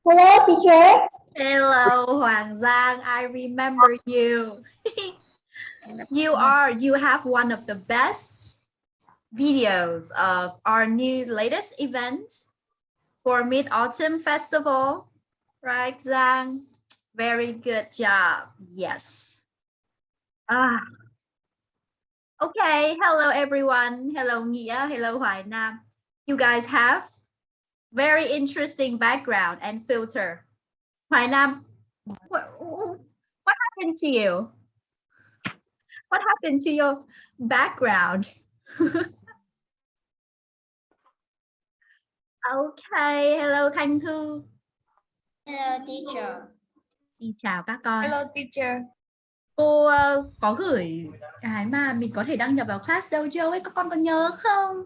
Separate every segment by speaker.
Speaker 1: Hello, teacher.
Speaker 2: Hello, Hoàng Giang. I remember you. you are, you have one of the best videos of our new latest events for Mid-Autumn Festival. Right, Giang? Very good job. Yes. Ah. Okay. Hello, everyone. Hello, Nghĩa. Hello, Hoài Nam. You guys have very interesting background and filter. Hoài Nam, what, what happened to you? What happened to your background? okay, hello Thanh Thư.
Speaker 1: Hello, teacher.
Speaker 2: Xin chào các con.
Speaker 1: Hello, teacher.
Speaker 2: Cô uh, có gửi cái mà mình có thể đăng nhập vào class dojo ấy, các con có nhớ không?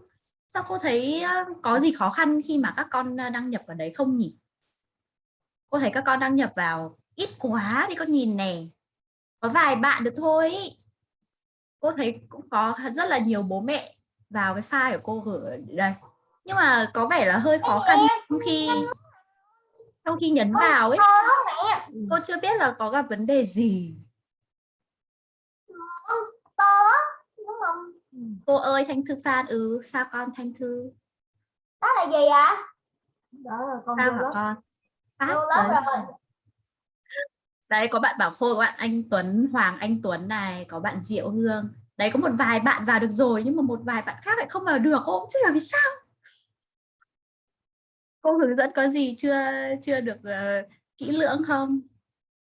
Speaker 2: Sao cô thấy có gì khó khăn khi mà các con đăng nhập vào đấy không nhỉ? Cô thấy các con đăng nhập vào ít quá đi con nhìn nè. Có vài bạn được thôi. Cô thấy cũng có rất là nhiều bố mẹ vào cái file của cô gửi đây. Nhưng mà có vẻ là hơi khó khăn khi trong khi nhấn vào ấy. Cô chưa biết là có gặp vấn đề gì.
Speaker 1: To đúng không?
Speaker 2: Cô ơi Thanh Thư Phan ừ sao con Thanh Thư?
Speaker 1: Đó là gì ạ? Đó là con
Speaker 2: Sao hả con?
Speaker 1: Vô lớp rồi.
Speaker 2: Đấy có bạn Bảo Khôi, có bạn Anh Tuấn, Hoàng Anh Tuấn này, có bạn Diệu Hương. Đấy có một vài bạn vào được rồi nhưng mà một vài bạn khác lại không vào được. Cô cũng chưa hiểu vì sao. Cô hướng dẫn có gì chưa chưa được uh, kỹ lưỡng không?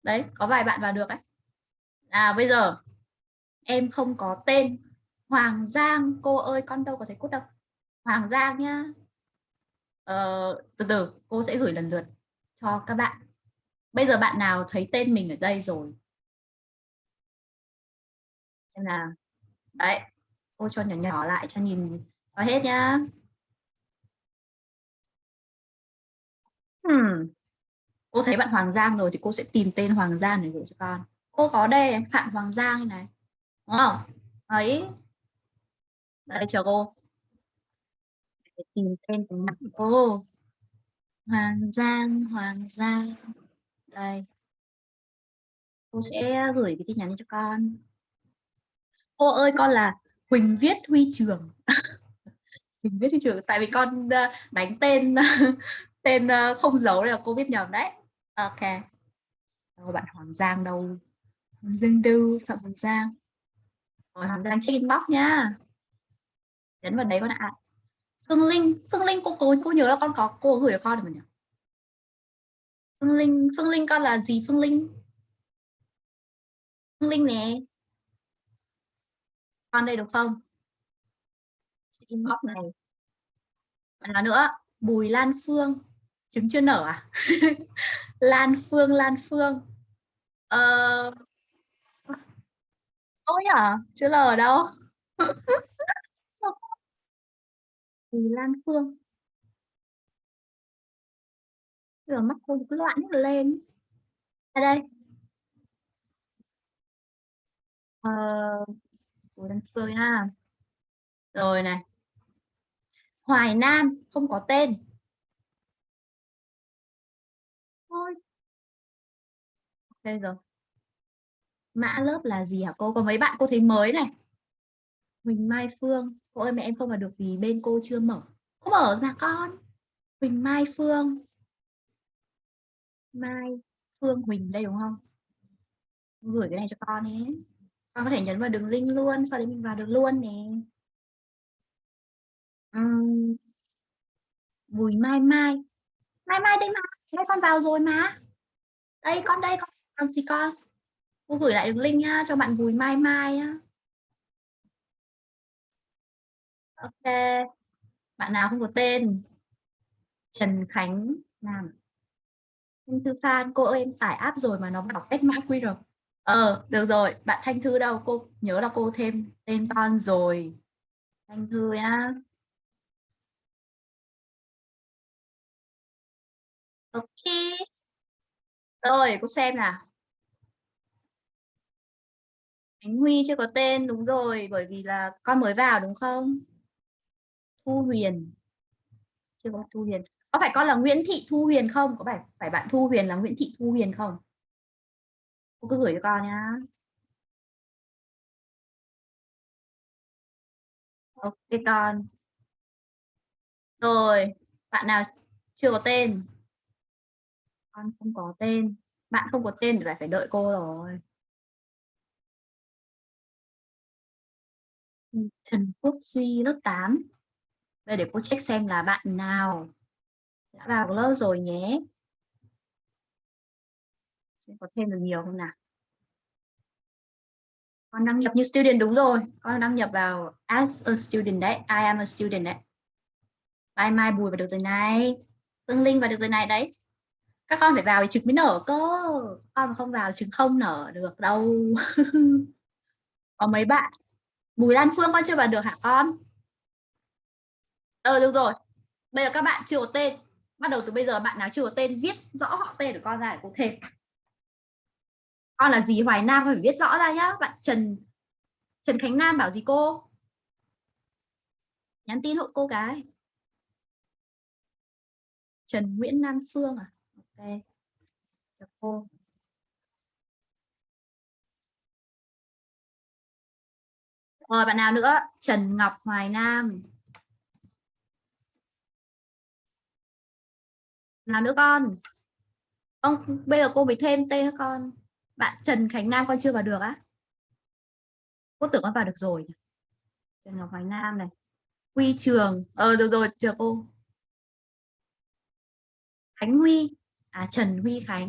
Speaker 2: Đấy, có vài bạn vào được ấy. À bây giờ em không có tên Hoàng Giang, cô ơi con đâu có thấy cút đâu. Hoàng Giang nhá. Ờ, từ từ cô sẽ gửi lần lượt cho các bạn. Bây giờ bạn nào thấy tên mình ở đây rồi? Xem nào. Đấy, cô cho nhỏ nhỏ lại cho nhìn cho hết nhá. Hmm. Cô thấy bạn Hoàng Giang rồi thì cô sẽ tìm tên Hoàng Giang để gửi cho con. Cô có đây Phạm Hoàng Giang này. Đúng không? Đây chờ cô. Để tìm tên của mặt cô. Hoàng Giang, Hoàng Giang. Đây. Cô sẽ gửi cái tin nhắn cho con. Cô ơi con là Huỳnh Viết Huy Trường. Huỳnh Viết Huy Trường tại vì con ờ, đánh tên tên ờ, không giấu là cô biết nhầm đấy. Ok. Đâu bạn Hoàng Giang đâu? Hoàng Giang đâu? Phạm Hoàng Giang. Rồi Hoàng Giang check inbox nha Nhấn vào đấy con ạ. Phương Linh, Phương Linh cô cô cô nhớ là con có cô gửi cho con rồi nhỉ? Phương Linh, Phương Linh con là gì Phương Linh? Phương Linh nè. Con đây được không? Inbox này. Bạn nào nữa? Bùi Lan Phương. Trứng chưa nở à? Lan Phương, Lan Phương. Ờ... Ôi à Chưa lờ ở đâu? Bùi Lan Phương. Giờ mắt cô cứ loạn hết lên. Ở đây. Ờ... Bùi Lan Phương ha. Rồi này. Hoài Nam, không có tên. Thôi. Ok rồi. Mã lớp là gì hả cô? Có mấy bạn cô thấy mới này. Huỳnh Mai Phương. Cô ơi mẹ em không vào được vì bên cô chưa mở. Không mở mà con. Huỳnh Mai Phương. Mai Phương Huỳnh đây đúng không? Gửi cái này cho con nhé. Con có thể nhấn vào đường link luôn, sau đấy mình vào được luôn nè. Uhm. Bùi Mai Mai. Mai Mai đây mà, đây con vào rồi mà. Đây con đây con làm gì con? Cô gửi lại đường link nhá cho bạn Bùi Mai Mai nhá. Ok. Bạn nào không có tên? Trần Khánh Nam. Thanh Thư Phan, cô ơi em tải app rồi mà nó bảo quét mã QR. Ờ, được rồi, bạn Thanh Thư đâu? Cô nhớ là cô thêm tên con rồi. Thanh Thư nhá. Ok. Rồi, cô xem nào. Khánh Huy chưa có tên, đúng rồi, bởi vì là con mới vào đúng không? Thu Huyền. Chưa có Thu Huyền. có phải con là Nguyễn Thị Thu Huyền không? Có phải phải bạn Thu Huyền là Nguyễn Thị Thu Huyền không? Cô cứ gửi cho con nhá. Ok, con. Rồi, bạn nào chưa có tên? Con không có tên. Bạn không có tên thì phải đợi cô rồi. Trần Quốc Duy lớp 8 đây, để cô check xem là bạn nào đã vào lớp rồi nhé. Có thêm được nhiều không nào? Con đăng nhập như student đúng rồi. Con đăng nhập vào as a student đấy. I am a student đấy. Mai Mai Bùi vào được rồi này. Phương Linh vào được rồi này đấy. Các con phải vào thì trứng mới nở cơ. Con mà không vào trứng không nở được đâu. Có mấy bạn. Bùi Lan Phương con chưa vào được hả con? Ờ được rồi. Bây giờ các bạn chưa có tên. Bắt đầu từ bây giờ bạn nào chưa có tên, viết rõ họ tên của con ra để cô thêm con là gì? Hoài Nam phải viết rõ ra nhá. Bạn Trần Trần Khánh Nam bảo gì cô? Nhắn tin hộ cô cái. Trần Nguyễn Nam Phương à? Ok. Cho cô. Rồi, bạn nào nữa? Trần Ngọc Hoài Nam. Nào nữa con? Ông, bây giờ cô mới thêm tên các con. Bạn Trần Khánh Nam con chưa vào được á? Cô tưởng con vào được rồi Trần Ngọc Khánh Nam này. Huy Trường. Ờ được rồi, chờ cô. Khánh Huy. À Trần Huy Khánh.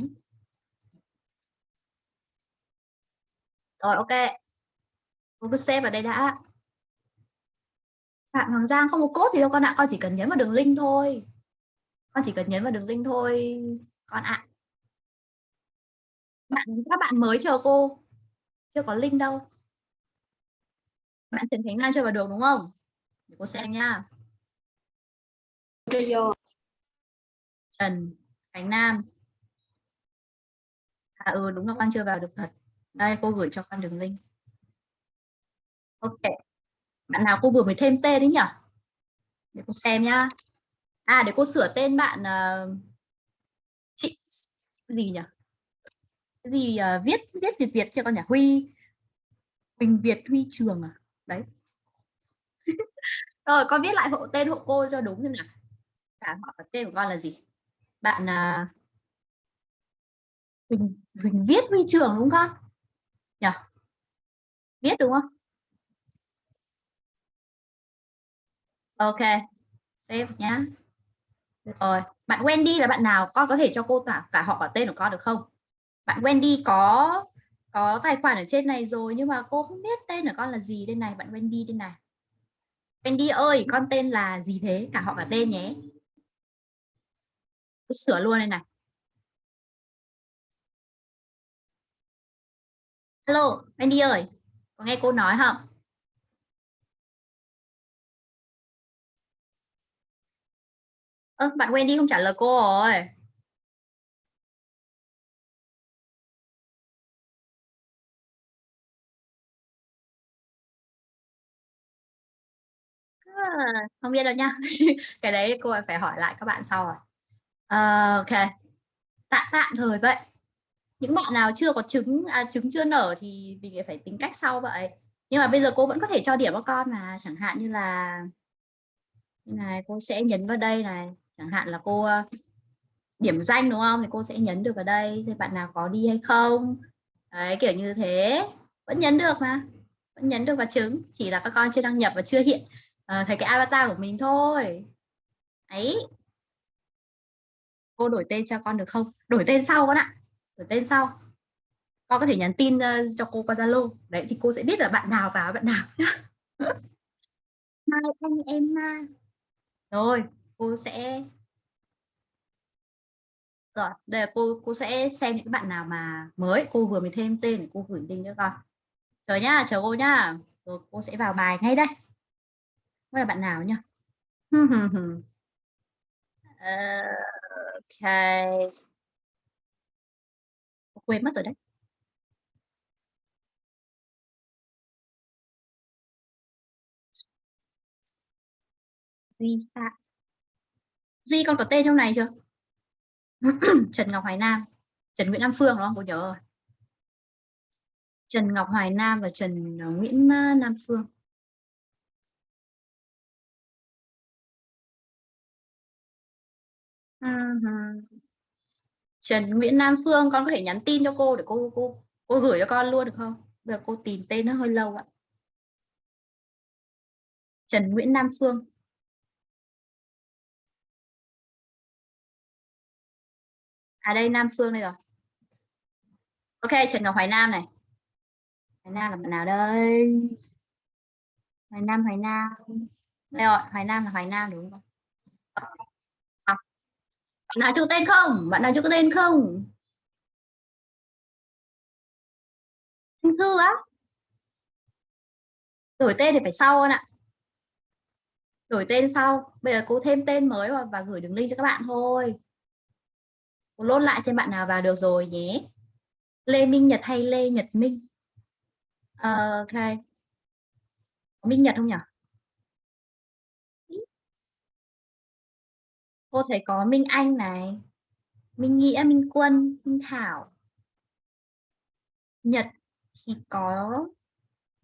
Speaker 2: Rồi, ok. Cô cứ xếp vào đây đã. Bạn Hoàng Giang không có cốt thì đâu con ạ. Con chỉ cần nhấn vào đường link thôi con chỉ cần nhấn vào đường link thôi con ạ. Bạn các bạn mới chờ cô. Chưa có link đâu. Bạn Trần Khánh Lan chưa vào được đúng không? Để cô xem nha. Trần Khánh Nam. À ừ đúng là con chưa vào được thật. Đây cô gửi cho con đường link. Ok. Bạn nào cô vừa mới thêm tên đấy nhỉ? Để cô xem nhá à để cô sửa tên bạn uh, chị gì nhỉ? Cái gì uh, viết viết việt việt cho con nhỉ? Huy Huỳnh Việt Huy Trường à? Đấy. Rồi con viết lại hộ tên hộ cô cho đúng xem nào. Cả họ tên của con là gì? Bạn uh, Huỳnh Huỳnh viết Huy Trường đúng không? Nhỉ? Viết đúng không? Ok save nhá rồi, bạn Wendy là bạn nào? Con có thể cho cô cả cả họ cả tên của con được không? Bạn Wendy có có tài khoản ở trên này rồi nhưng mà cô không biết tên của con là gì. Đây này, bạn Wendy đây này. Wendy ơi, con tên là gì thế? Cả họ cả tên nhé. Sửa luôn đây này. Hello Wendy ơi, có nghe cô nói không? Ơ, bạn Wendy không trả lời cô rồi. À, không biết đâu nha. cái đấy cô phải hỏi lại các bạn sau rồi. À, ok. Tạm tạm thời vậy. Những bạn nào chưa có trứng à, trứng chưa nở thì mình phải tính cách sau vậy. Nhưng mà bây giờ cô vẫn có thể cho điểm cho con mà chẳng hạn như là như này cô sẽ nhấn vào đây này chẳng hạn là cô ờ, điểm danh đúng không? Thì cô sẽ nhấn được vào đây thì bạn nào có đi hay không? Đấy kiểu như thế. Vẫn nhấn được mà vẫn nhấn được vào trứng. Chỉ là các con chưa đăng nhập và chưa hiện uh, thấy cái avatar của mình thôi. Ấy. Cô đổi tên cho con được không? Đổi tên sau con ạ. Đổi tên sau. Con có thể nhắn tin uh, cho cô qua zalo. Đấy thì cô sẽ biết là bạn nào vào bạn nào hai anh em ha rồi cô sẽ rồi, đây là cô cô sẽ xem những bạn nào mà mới. Cô vừa mới thêm tên để cô gửi link cho con. Chờ nhá, chờ cô nhá. Rồi, cô sẽ vào bài ngay đây. Không là bạn nào nhá. Ờ, ok. Ok quên mất rồi đấy. Vi phạm. Duy con có tên trong này chưa? Trần Ngọc Hoài Nam, Trần Nguyễn Nam Phương đúng không? Cô nhớ rồi. Trần Ngọc Hoài Nam và Trần ờ, Nguyễn ờ, Nam Phương. Uh-huh. Trần Nguyễn Nam Phương con có thể nhắn tin cho cô để cô cô cô gửi cho con luôn được không? Bây giờ cô tìm tên nó hơi lâu ạ. Trần Nguyễn Nam Phương. À đây Nam Phương đây rồi. Ok, Trần Ngọc Hoài Nam này. Hoài Nam là bạn nào đây? Hoài Nam, Hoài Nam. Đây rồi, Hoài Nam là Hoài Nam đúng không? À. Bạn nào chưa tên không? Bạn nào chưa có tên không? anh Thư á? Đổi tên thì phải sau anh ạ. Đổi tên sau. Bây giờ cô thêm tên mới và, và gửi đường link cho các bạn thôi. Cô lốt lại xem bạn nào vào được rồi nhé. Lê Minh Nhật hay Lê Nhật Minh? Uh, ok. Minh Nhật không nhỉ? Cô thấy có Minh Anh này. Minh Nghĩa, Minh Quân, Minh Thảo. Nhật thì có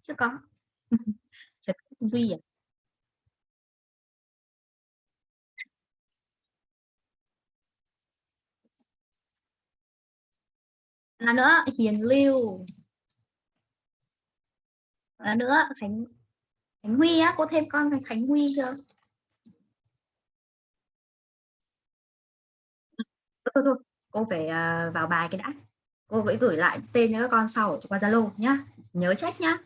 Speaker 2: chưa có. Duy à? Là nữa, Hiền Lưu. Là nữa, Khánh Khánh Huy á, cô thêm con Khánh Huy chưa? Thôi thôi cô phải à, vào bài cái đã. Cô gửi gửi lại tên cho các con sau qua Zalo nhá. Nhớ check nhá.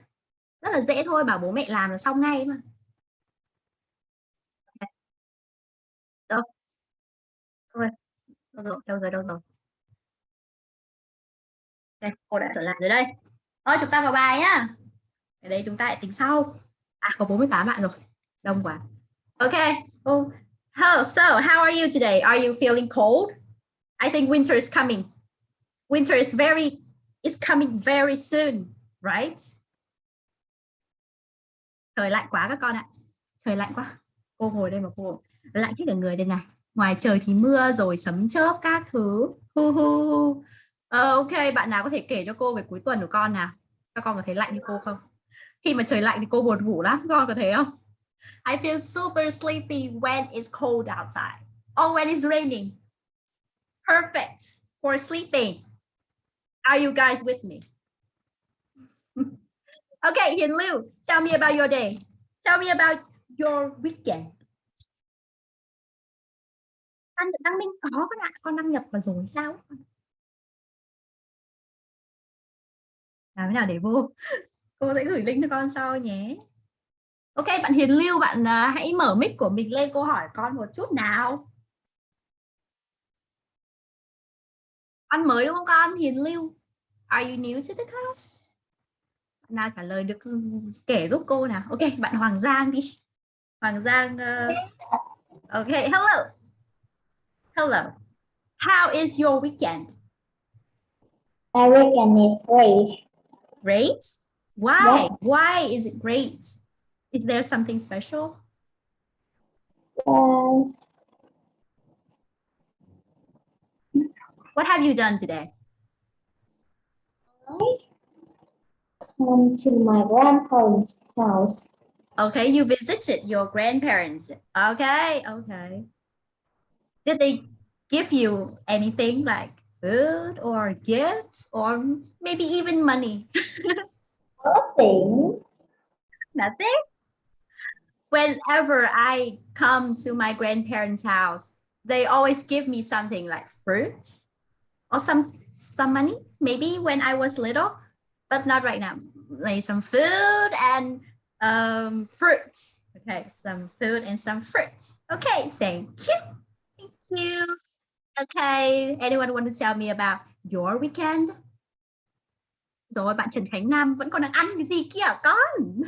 Speaker 2: Rất là dễ thôi, bảo bố mẹ làm là xong ngay mà. Đâu? Đâu rồi đâu rồi đâu rồi? Đây cô đã trở lại rồi đây. Thôi chúng ta vào bài nhá. Ở đây chúng ta lại tính sau. À có 48 bạn rồi. Đông quá. Ok. Oh. oh, so how are you today? Are you feeling cold? I think winter is coming. Winter is very is coming very soon right? Trời lạnh quá các con ạ. Trời lạnh quá. Cô ngồi đây mà cô lạnh hết cả người đây này. Ngoài trời thì mưa rồi sấm chớp các thứ. Hu hu. Ờ, ok, bạn nào có thể kể cho cô về cuối tuần của con nào? Các con có thấy lạnh như cô không? Khi mà trời lạnh thì cô buồn ngủ lắm, con có thấy không? I feel super sleepy when it's cold outside. Or when it's raining. Perfect for sleeping. Are you guys with me? okay, Hiền Lưu, tell me about your day. Tell me about your weekend. Anh đăng minh có con ạ, con đăng nhập vào rồi sao? Làm thế nào để vô? Cô sẽ gửi link cho con sau nhé. Ok bạn Hiền Lưu bạn uh, hãy mở mic của mình lên cô hỏi con một chút nào. Con mới đúng không con? Hiền Lưu are you new to the class? Bạn nào trả lời được kể giúp cô nào. Ok bạn Hoàng Giang đi. Hoàng Giang uh... ok hello. Hello. How is your weekend?
Speaker 1: My weekend is great.
Speaker 2: Great. Why? Why is it great? Is there something special?
Speaker 1: Yes.
Speaker 2: What have you done today?
Speaker 1: I come to my grandparents' house.
Speaker 2: Okay, you visited your grandparents. Okay, okay. Did they give you anything like food or gifts or maybe even money?
Speaker 1: Nothing.
Speaker 2: Nothing? Whenever I come to my grandparents' house, they always give me something like fruits or some some money, maybe when I was little, but not right now. Like some food and um, fruits. Okay, some food and some fruits. Okay, thank you. Okay, anyone want to tell me about your weekend? Rồi bạn Trần Khánh Nam vẫn còn đang ăn cái gì kia con?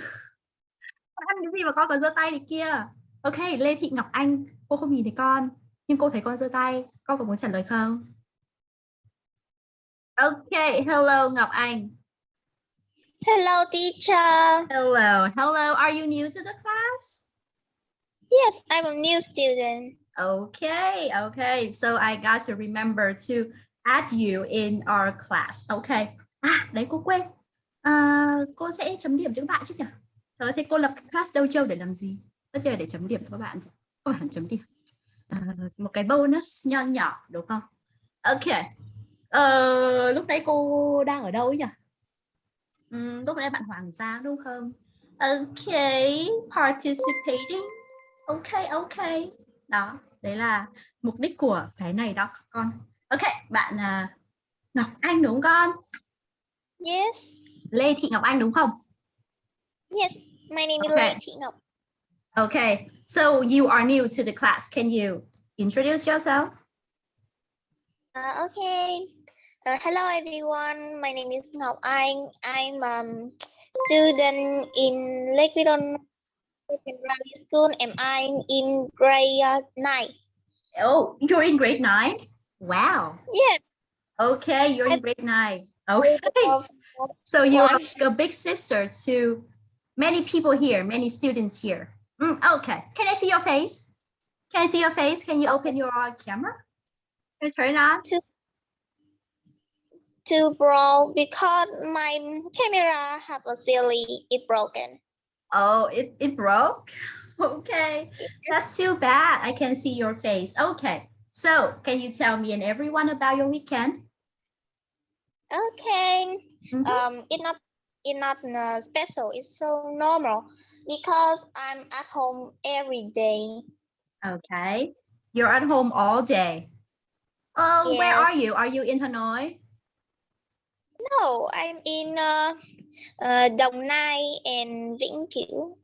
Speaker 2: Con ăn cái gì mà con còn giơ tay này kia? Ok, Lê Thị Ngọc Anh, cô không nhìn thấy con, nhưng cô thấy con giơ tay. Con có muốn trả lời không? Ok, hello Ngọc Anh.
Speaker 3: Hello, teacher.
Speaker 2: Hello, hello. Are you new to the class?
Speaker 3: Yes, I'm a new student.
Speaker 2: Okay, okay. So I got to remember to add you in our class. Okay. À, đấy cô quên. À, cô sẽ chấm điểm cho các bạn chứ nhỉ? Trời thế cô lập class đâu để làm gì? Tất nhiên để chấm điểm cho các bạn. Các bạn chấm điểm. À, một cái bonus nho nhỏ đúng không? Ok. Ờ, lúc đấy cô đang ở đâu ấy nhỉ? Ừ, lúc đấy bạn Hoàng Giang đúng không? Okay, participating. Okay, okay. Đó, đấy là mục đích của cái này đó con. Ok, bạn uh, Ngọc Anh đúng không con?
Speaker 3: Yes.
Speaker 2: Lê Thị Ngọc Anh đúng không?
Speaker 3: Yes. My name is
Speaker 2: Okay.
Speaker 3: Lê Thị Ngọc.
Speaker 2: Okay, so you are new to the class. Can you introduce yourself?
Speaker 3: Uh, okay. Uh, hello everyone. My name is Ngọc Anh. I'm um student in Lake Vidon Secondary School and I'm in grade uh, 9.
Speaker 2: Oh, you're in grade nine? Wow.
Speaker 3: Yes.
Speaker 2: Okay, you're in grade nine. Okay. So you are a big sister to many people here, many students here. Mm, okay. Can I see your face? Can I see your face? Can you open your camera? Can turn it on?
Speaker 3: to bro because my camera have a silly it broken.
Speaker 2: Oh, it, it broke? Okay. That's too bad. I can see your face. Okay. So can you tell me and everyone about your weekend?
Speaker 3: Okay.
Speaker 2: Mhm.
Speaker 3: Um, it's not it's not uh, special. It's so normal because I'm at home every day.
Speaker 2: Okay. You're at home all day. Oh, where are you? Are you in Hanoi?
Speaker 3: No, I'm in uh, uh, Đồng Nai and Vĩnh Cửu.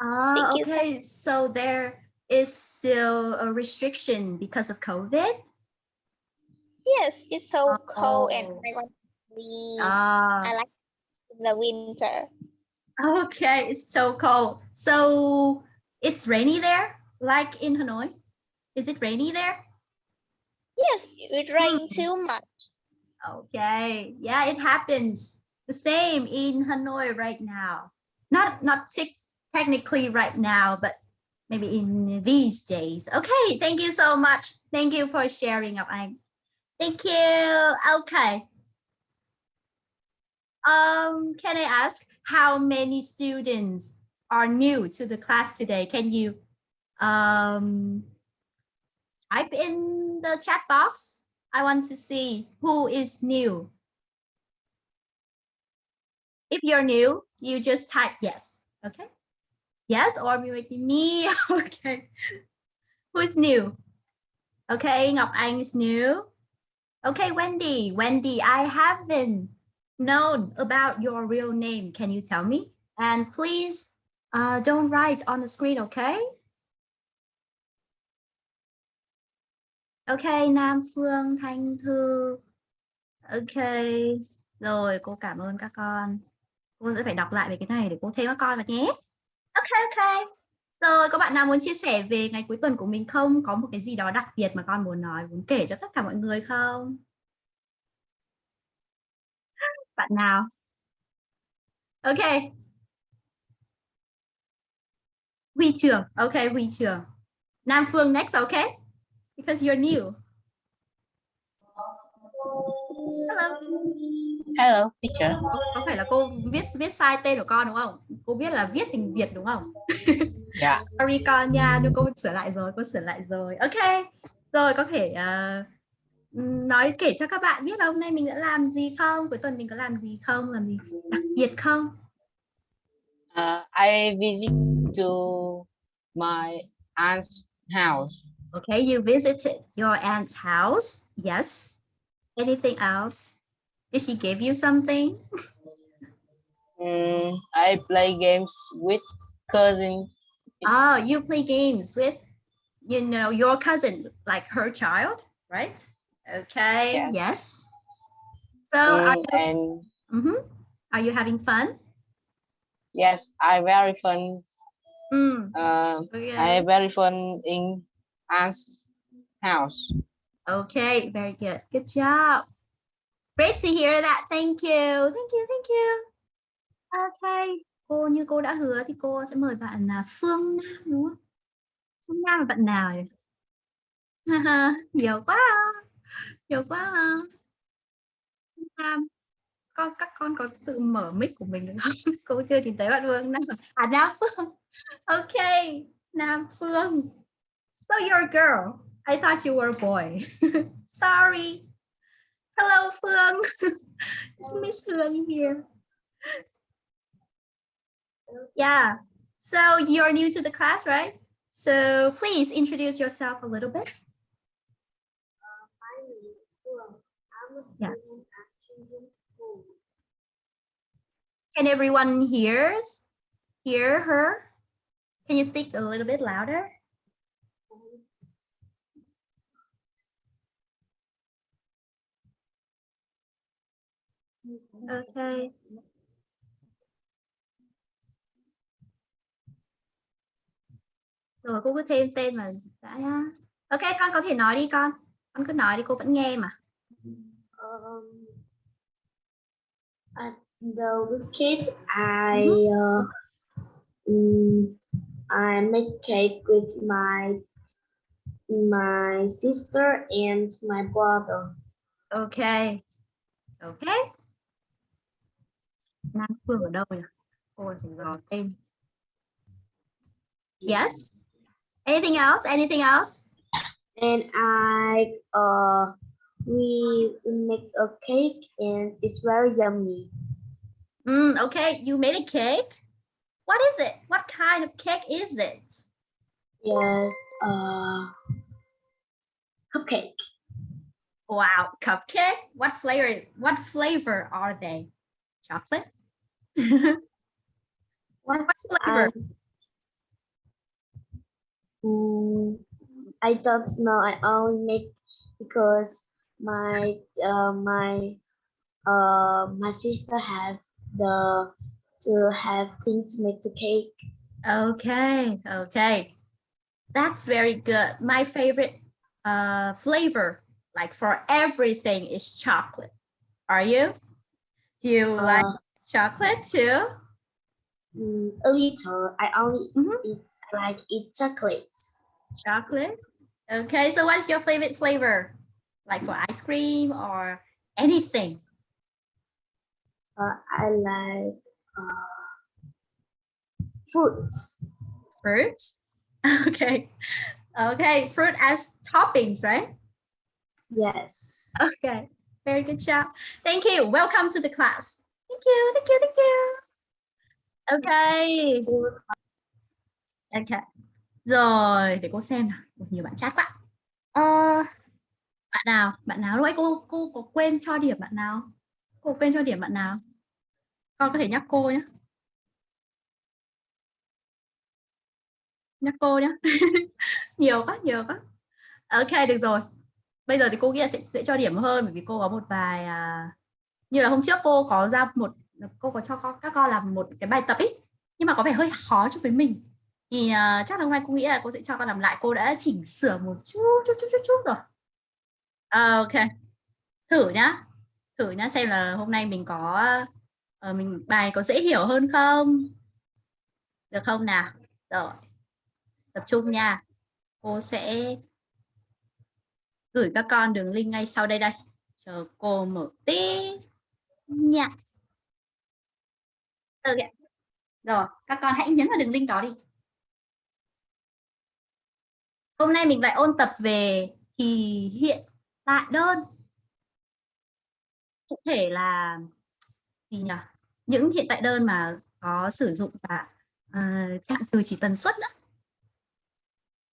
Speaker 2: Ah,
Speaker 3: Thank you, sir.
Speaker 2: okay. So there is still a restriction because of COVID.
Speaker 3: Yes, it's so cold and
Speaker 2: Oh.
Speaker 3: I want to leave.
Speaker 2: Ah,
Speaker 3: I like the winter.
Speaker 2: okay. It's so cold. So it's rainy there, like in Hanoi. Is it rainy there?
Speaker 3: Yes, it rain
Speaker 2: Hmm.
Speaker 3: too much.
Speaker 2: Okay. Yeah, it happens. The same in Hanoi right now. Not not tec- technically right now, but maybe in these days. Okay. Thank you so much. Thank you for sharing, Ngọc Anh. Thank you. Okay. Um, can I ask how many students are new to the class today? Can you um type in the chat box? I want to see who is new. If you're new, you just type yes. Okay. Yes, or me. okay. Who's new? Okay, Ngọc Anh is new. Okay, Wendy. Wendy, I haven't known about your real name. Can you tell me? And please uh, don't write on the screen, okay? OK Nam Phương, Thanh Thư. OK Rồi, cô cảm ơn các con. Cô sẽ phải đọc lại về cái này để cô thêm các con vào nhé. OK OK Rồi, có bạn nào muốn chia sẻ về ngày cuối tuần của mình không? Có một cái gì đó đặc biệt mà con muốn nói, muốn kể cho tất cả mọi người không? Bạn nào? OK Huy Trường. OK Huy Trường. Nam Phương next, OK Because you're new. Hello.
Speaker 4: Hello, teacher.
Speaker 2: Có, phải là cô viết viết sai tên của con đúng không? Cô biết là viết thành Việt đúng không?
Speaker 4: Dạ.
Speaker 2: Sorry con nha, nhưng cô sửa lại rồi, cô sửa lại rồi. Ok. Rồi có thể ờ, nói kể cho các bạn biết là hôm nay mình đã làm gì không? Cuối tuần mình có làm gì không? Làm gì đặc biệt không?
Speaker 4: Uh, I visit to my aunt's house.
Speaker 2: Okay, you visited your aunt's house. Yes. Anything else? Did she give you something?
Speaker 4: Mm, I play games with cousin.
Speaker 2: Oh, you play games with, you know, your cousin, like her child, right? Okay.
Speaker 4: Yes.
Speaker 2: Yes. So, are
Speaker 4: Mm,
Speaker 2: you,
Speaker 4: and
Speaker 2: mhm. are you having fun?
Speaker 4: yes, I very fun.
Speaker 2: Mm,
Speaker 4: Uh,
Speaker 2: okay.
Speaker 4: I very fun in aunt's house.
Speaker 2: Okay, very good. Good job. Great to hear that. Thank you. Thank you. Thank you. Okay. Cô như cô đã hứa thì cô sẽ mời bạn là Phương Nam đúng không? Phương Nam là bạn nào nhỉ? nhiều quá nhiều quá Nam con các con có tự mở mic của mình được không cô chưa nhìn thấy bạn Phương Nam à Nam Phương ok Nam Phương so you're a girl I thought you were a boy. Sorry. Hello Phương it's Miss Phương here. Yeah. So you're new to the class right? So please introduce yourself a little bit. Yeah. Can everyone hears hear her? Can you speak a little bit louder? Okay. Rồi cô cứ thêm tên mà đã Ok con có thể nói đi con. Con cứ nói đi cô vẫn nghe mà.
Speaker 1: um, at the kids, I uh, mm, I make cake with my my sister and my brother.
Speaker 2: Ok. Ok. Nam Phương ở đâu nhỉ? Cô chỉ tên. Yes. Anything else? Anything else?
Speaker 1: And I uh we make a cake and it's very yummy.
Speaker 2: Mm, okay, you made a cake. What is it? What kind of cake is it?
Speaker 1: Yes, uh cupcake.
Speaker 2: Wow, cupcake. What flavor? What flavor are they? Chocolate. What, what flavor?
Speaker 1: Um, I don't know. I only make because my uh, my uh my sister have the to have things to make the cake.
Speaker 2: Okay, okay. That's very good. My favorite uh, flavor, like for everything, is chocolate. Are you? Do you like
Speaker 1: Uh,
Speaker 2: chocolate too?
Speaker 1: mm, a little. I only
Speaker 2: Mhm.
Speaker 1: eat like eat chocolate.
Speaker 2: Chocolate. Okay, so what's your favorite flavor? Like for ice cream or anything?
Speaker 1: Uh, I like uh, fruits.
Speaker 2: Fruit? Okay. Okay, fruit as toppings, right?
Speaker 1: Yes.
Speaker 2: Okay, very good job. Thank you. Welcome to the class. Thank you, thank you, thank you. Okay. Okay. Rồi, để cô xem nào. Nhiều bạn chat quá. Ờ, bạn nào? Bạn nào? Lúc ấy cô cô có quên cho điểm bạn nào? Cô quên cho điểm bạn nào? Con có thể nhắc cô nhé. Nhắc cô nhé. nhiều quá, nhiều quá. Ok, được rồi. Bây giờ thì cô nghĩ là sẽ, sẽ cho điểm hơn bởi vì cô có một vài à, như là hôm trước cô có ra một cô có cho con- các con làm một cái bài tập ấy nhưng mà có vẻ hơi khó cho với mình. Thì uh, chắc là hôm nay cô nghĩ là cô sẽ cho con làm lại. Cô đã chỉnh sửa một chút chút chút chút chút rồi. À, ok. Thử nhá. Thử nhá xem là hôm nay mình có uh, mình bài có dễ hiểu hơn không? Được không nào? Rồi. Tập trung nha. Cô sẽ gửi các con đường link ngay sau đây đây. Chờ cô mở tí nha ạ. rồi các con hãy nhấn vào đường link đó đi. Hôm nay mình lại ôn tập về thì hiện tại đơn. Cụ thể là gì nhỉ? Những hiện tại đơn mà có sử dụng cả uh, trạng từ chỉ tần suất nữa.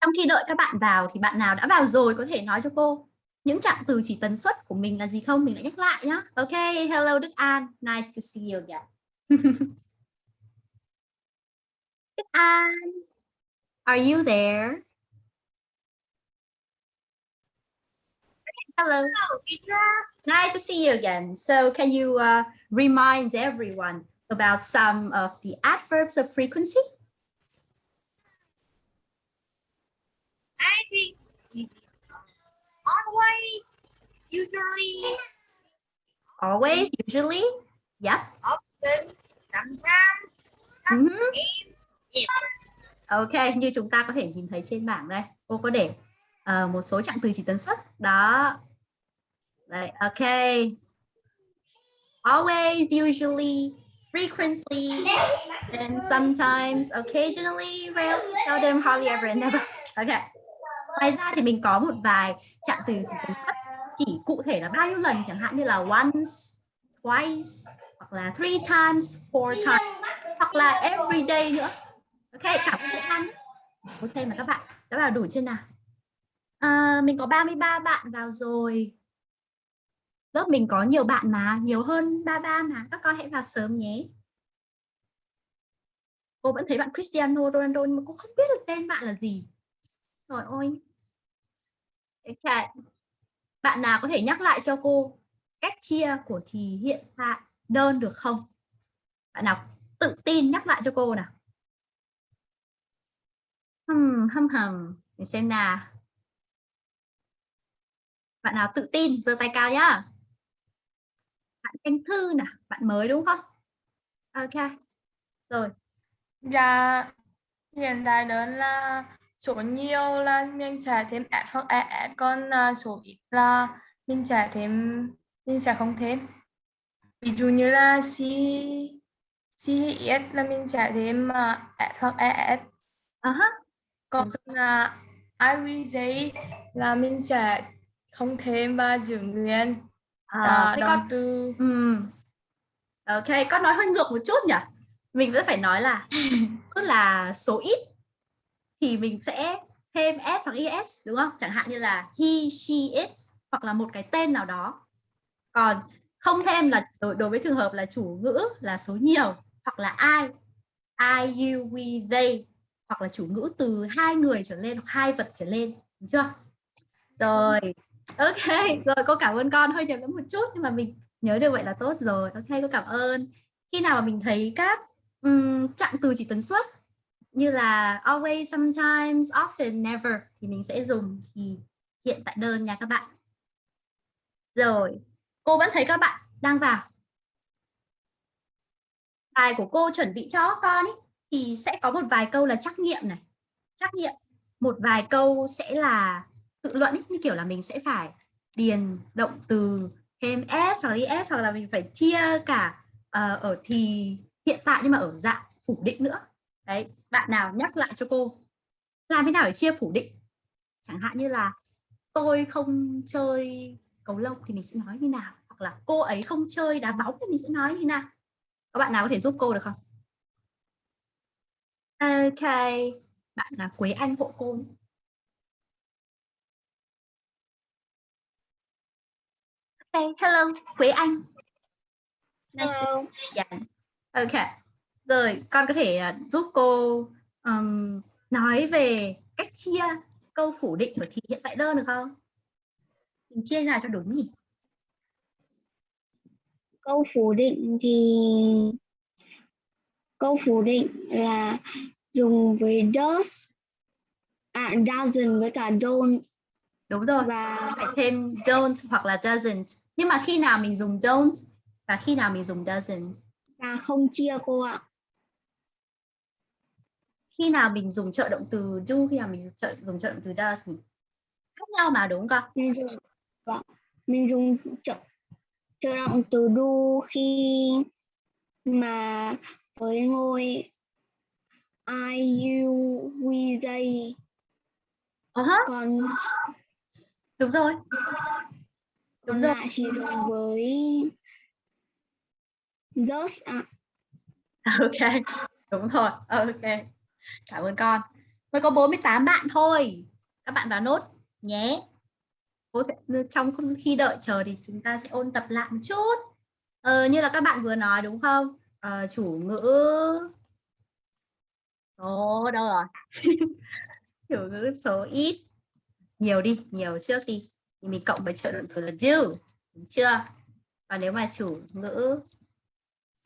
Speaker 2: Trong khi đợi các bạn vào thì bạn nào đã vào rồi có thể nói cho cô những trạng từ chỉ tần suất của mình là gì không? Mình lại nhắc lại nhá. Ok hello Đức An nice to see you again. Đức An are you there? Hello. Nice to see you again. So can you uh, remind everyone about some of the adverbs of frequency?
Speaker 5: I think always, usually,
Speaker 2: always usually. Yep
Speaker 5: often, sometimes,
Speaker 2: Mhm.
Speaker 5: if.
Speaker 2: Ok, như chúng ta có thể nhìn thấy trên bảng đây. Cô có để ờ, một số trạng từ chỉ tần suất. Đó. Đấy, ok. Always usually frequently and sometimes occasionally. Rarely seldom hardly ever and never. Ok ngoài ra thì mình có một vài trạng từ chỉ cần suất chỉ cụ thể là bao nhiêu lần chẳng hạn như là once twice hoặc là three times four times hoặc là every day nữa. Ok cả ơn bữa ăn cô xem mà các bạn đã vào đủ chưa nào. À, mình có 33 bạn vào rồi. Lớp mình có nhiều bạn mà nhiều hơn 33 mà. Các con hãy vào sớm nhé. Cô vẫn thấy bạn Cristiano Ronaldo nhưng mà cô không biết được tên bạn là gì rồi ôi Okay. bạn nào có thể nhắc lại cho cô cách chia của thì hiện tại đơn được không? Bạn nào tự tin nhắc lại cho cô nào? Hầm hầm hầm. Để xem nào. Bạn nào tự tin giơ tay cao nhá. Bạn Thanh Thư nè bạn mới đúng không? Ok. Rồi.
Speaker 6: Dạ, hiện tại đơn là số nhiều là mình sẽ thêm S hoặc ES, còn à, số ít là mình sẽ thêm mình sẽ không thêm. Ví dụ như là C CES là mình sẽ thêm uh, S hoặc ES.
Speaker 2: à ha
Speaker 6: Còn là IVJ là mình sẽ không thêm và giữ nguyên
Speaker 2: à,
Speaker 6: uh,
Speaker 2: con
Speaker 6: từ
Speaker 2: Ừm. Ok, con nói hơi ngược một chút nhỉ? Mình vẫn phải nói là cứ là số ít thì mình sẽ thêm s hoặc es đúng không? Chẳng hạn như là he, she, it hoặc là một cái tên nào đó. Còn không thêm là đối, đối với trường hợp là chủ ngữ là số nhiều hoặc là ai, I, you, we, they hoặc là chủ ngữ từ hai người trở lên hoặc hai vật trở lên, đúng chưa? Rồi, ok, rồi cô cảm ơn con hơi nhầm lẫn một chút nhưng mà mình nhớ được vậy là tốt rồi. Ok, cô cảm ơn. Khi nào mà mình thấy các um, trạng từ chỉ tần suất như là always, sometimes, often, never thì mình sẽ dùng thì hiện tại đơn nha các bạn. Rồi, cô vẫn thấy các bạn đang vào. Bài của cô chuẩn bị cho con ý, thì sẽ có một vài câu là trắc nghiệm này. Trắc nghiệm. Một vài câu sẽ là tự luận ý, như kiểu là mình sẽ phải điền động từ thêm s hoặc s hoặc là mình phải chia cả uh, ở thì hiện tại nhưng mà ở dạng phủ định nữa đấy bạn nào nhắc lại cho cô làm thế nào để chia phủ định chẳng hạn như là tôi không chơi cầu lông thì mình sẽ nói như nào hoặc là cô ấy không chơi đá bóng thì mình sẽ nói như nào các bạn nào có thể giúp cô được không ok bạn là Quế Anh hộ cô Okay, hello, Quế Anh. Nice to
Speaker 3: Hello.
Speaker 2: meet you. Ok. Rồi, con có thể uh, giúp cô um, nói về cách chia câu phủ định của thì hiện tại đơn được không? Mình chia nào cho đúng nhỉ?
Speaker 1: câu phủ định thì câu phủ định là dùng với does à doesn't với cả don't
Speaker 2: Đúng rồi.
Speaker 1: và
Speaker 2: Phải thêm don't hoặc là doesn't. Nhưng mà khi nào mình dùng don't và khi nào mình dùng doesn't?
Speaker 1: và không chia cô ạ
Speaker 2: Khi nào mình dùng trợ động từ do, khi nào mình trợ, dùng trợ động từ doesn't? Khác nhau mà đúng không?
Speaker 1: mình dùng vâng, mình dùng trợ trợ động từ do khi mà với ngôi I you we they
Speaker 2: Uh -huh,
Speaker 1: còn
Speaker 2: đúng rồi. Đúng rồi.
Speaker 1: thì dùng với those ạ
Speaker 2: Ok, đúng rồi. Ok. Cảm ơn con. Mới có 48 bạn thôi. Các bạn vào nốt nhé. Cô sẽ trong khi đợi chờ thì chúng ta sẽ ôn tập lại một chút. Ờ, như là các bạn vừa nói đúng không? Ờ, chủ ngữ Ồ, đâu rồi? chủ ngữ số ít. Nhiều đi, nhiều trước đi. Thì mình cộng với trợ động từ là do. Đúng chưa? Và nếu mà chủ ngữ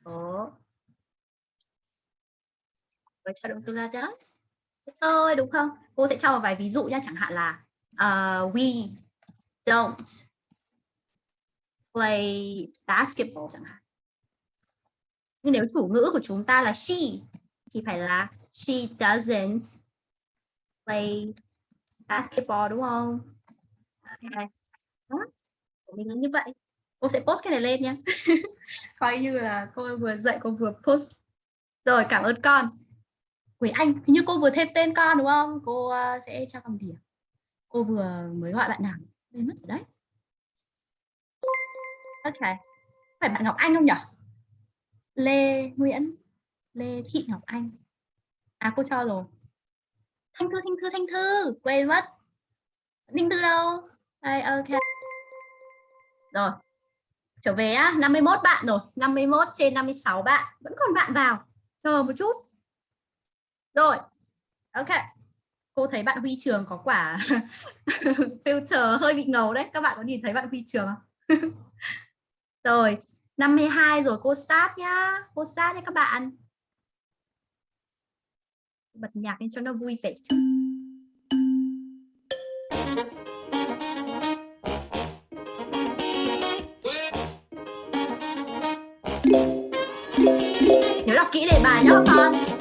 Speaker 2: số với trợ động từ là chứ thôi đúng không? Cô sẽ cho một vài ví dụ nha, chẳng hạn là uh, we don't play basketball chẳng hạn. Nhưng nếu chủ ngữ của chúng ta là she thì phải là she doesn't play basketball đúng không? Ok. Đó của mình là như vậy. Cô sẽ post cái này lên nhé coi như là cô vừa dạy cô vừa post. Rồi cảm ơn con. Quế Anh hình như cô vừa thêm tên con đúng không? Cô uh, sẽ cho con điểm cô vừa mới gọi bạn nào? Quên mất rồi đấy. Ok. Phải bạn Ngọc Anh không nhỉ Lê Nguyễn Lê Thị Ngọc Anh. À cô cho rồi. Thanh Thư Thanh Thư Thanh Thư. Quên mất. Ninh Thư đâu? Đây ok. Rồi. Trở về á. 51 bạn rồi. 51 trên 56 bạn. Vẫn còn bạn vào. Chờ một chút rồi. Ok. Cô thấy bạn Huy Trường có quả filter hơi bị ngầu đấy. Các bạn có nhìn thấy bạn Huy Trường không? Rồi 52 rồi, cô start nhá. Cô start nhé các bạn. Bật nhạc lên cho nó vui vẻ chút. Nhớ đọc kỹ đề bài nhá con.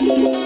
Speaker 2: Job. Wow.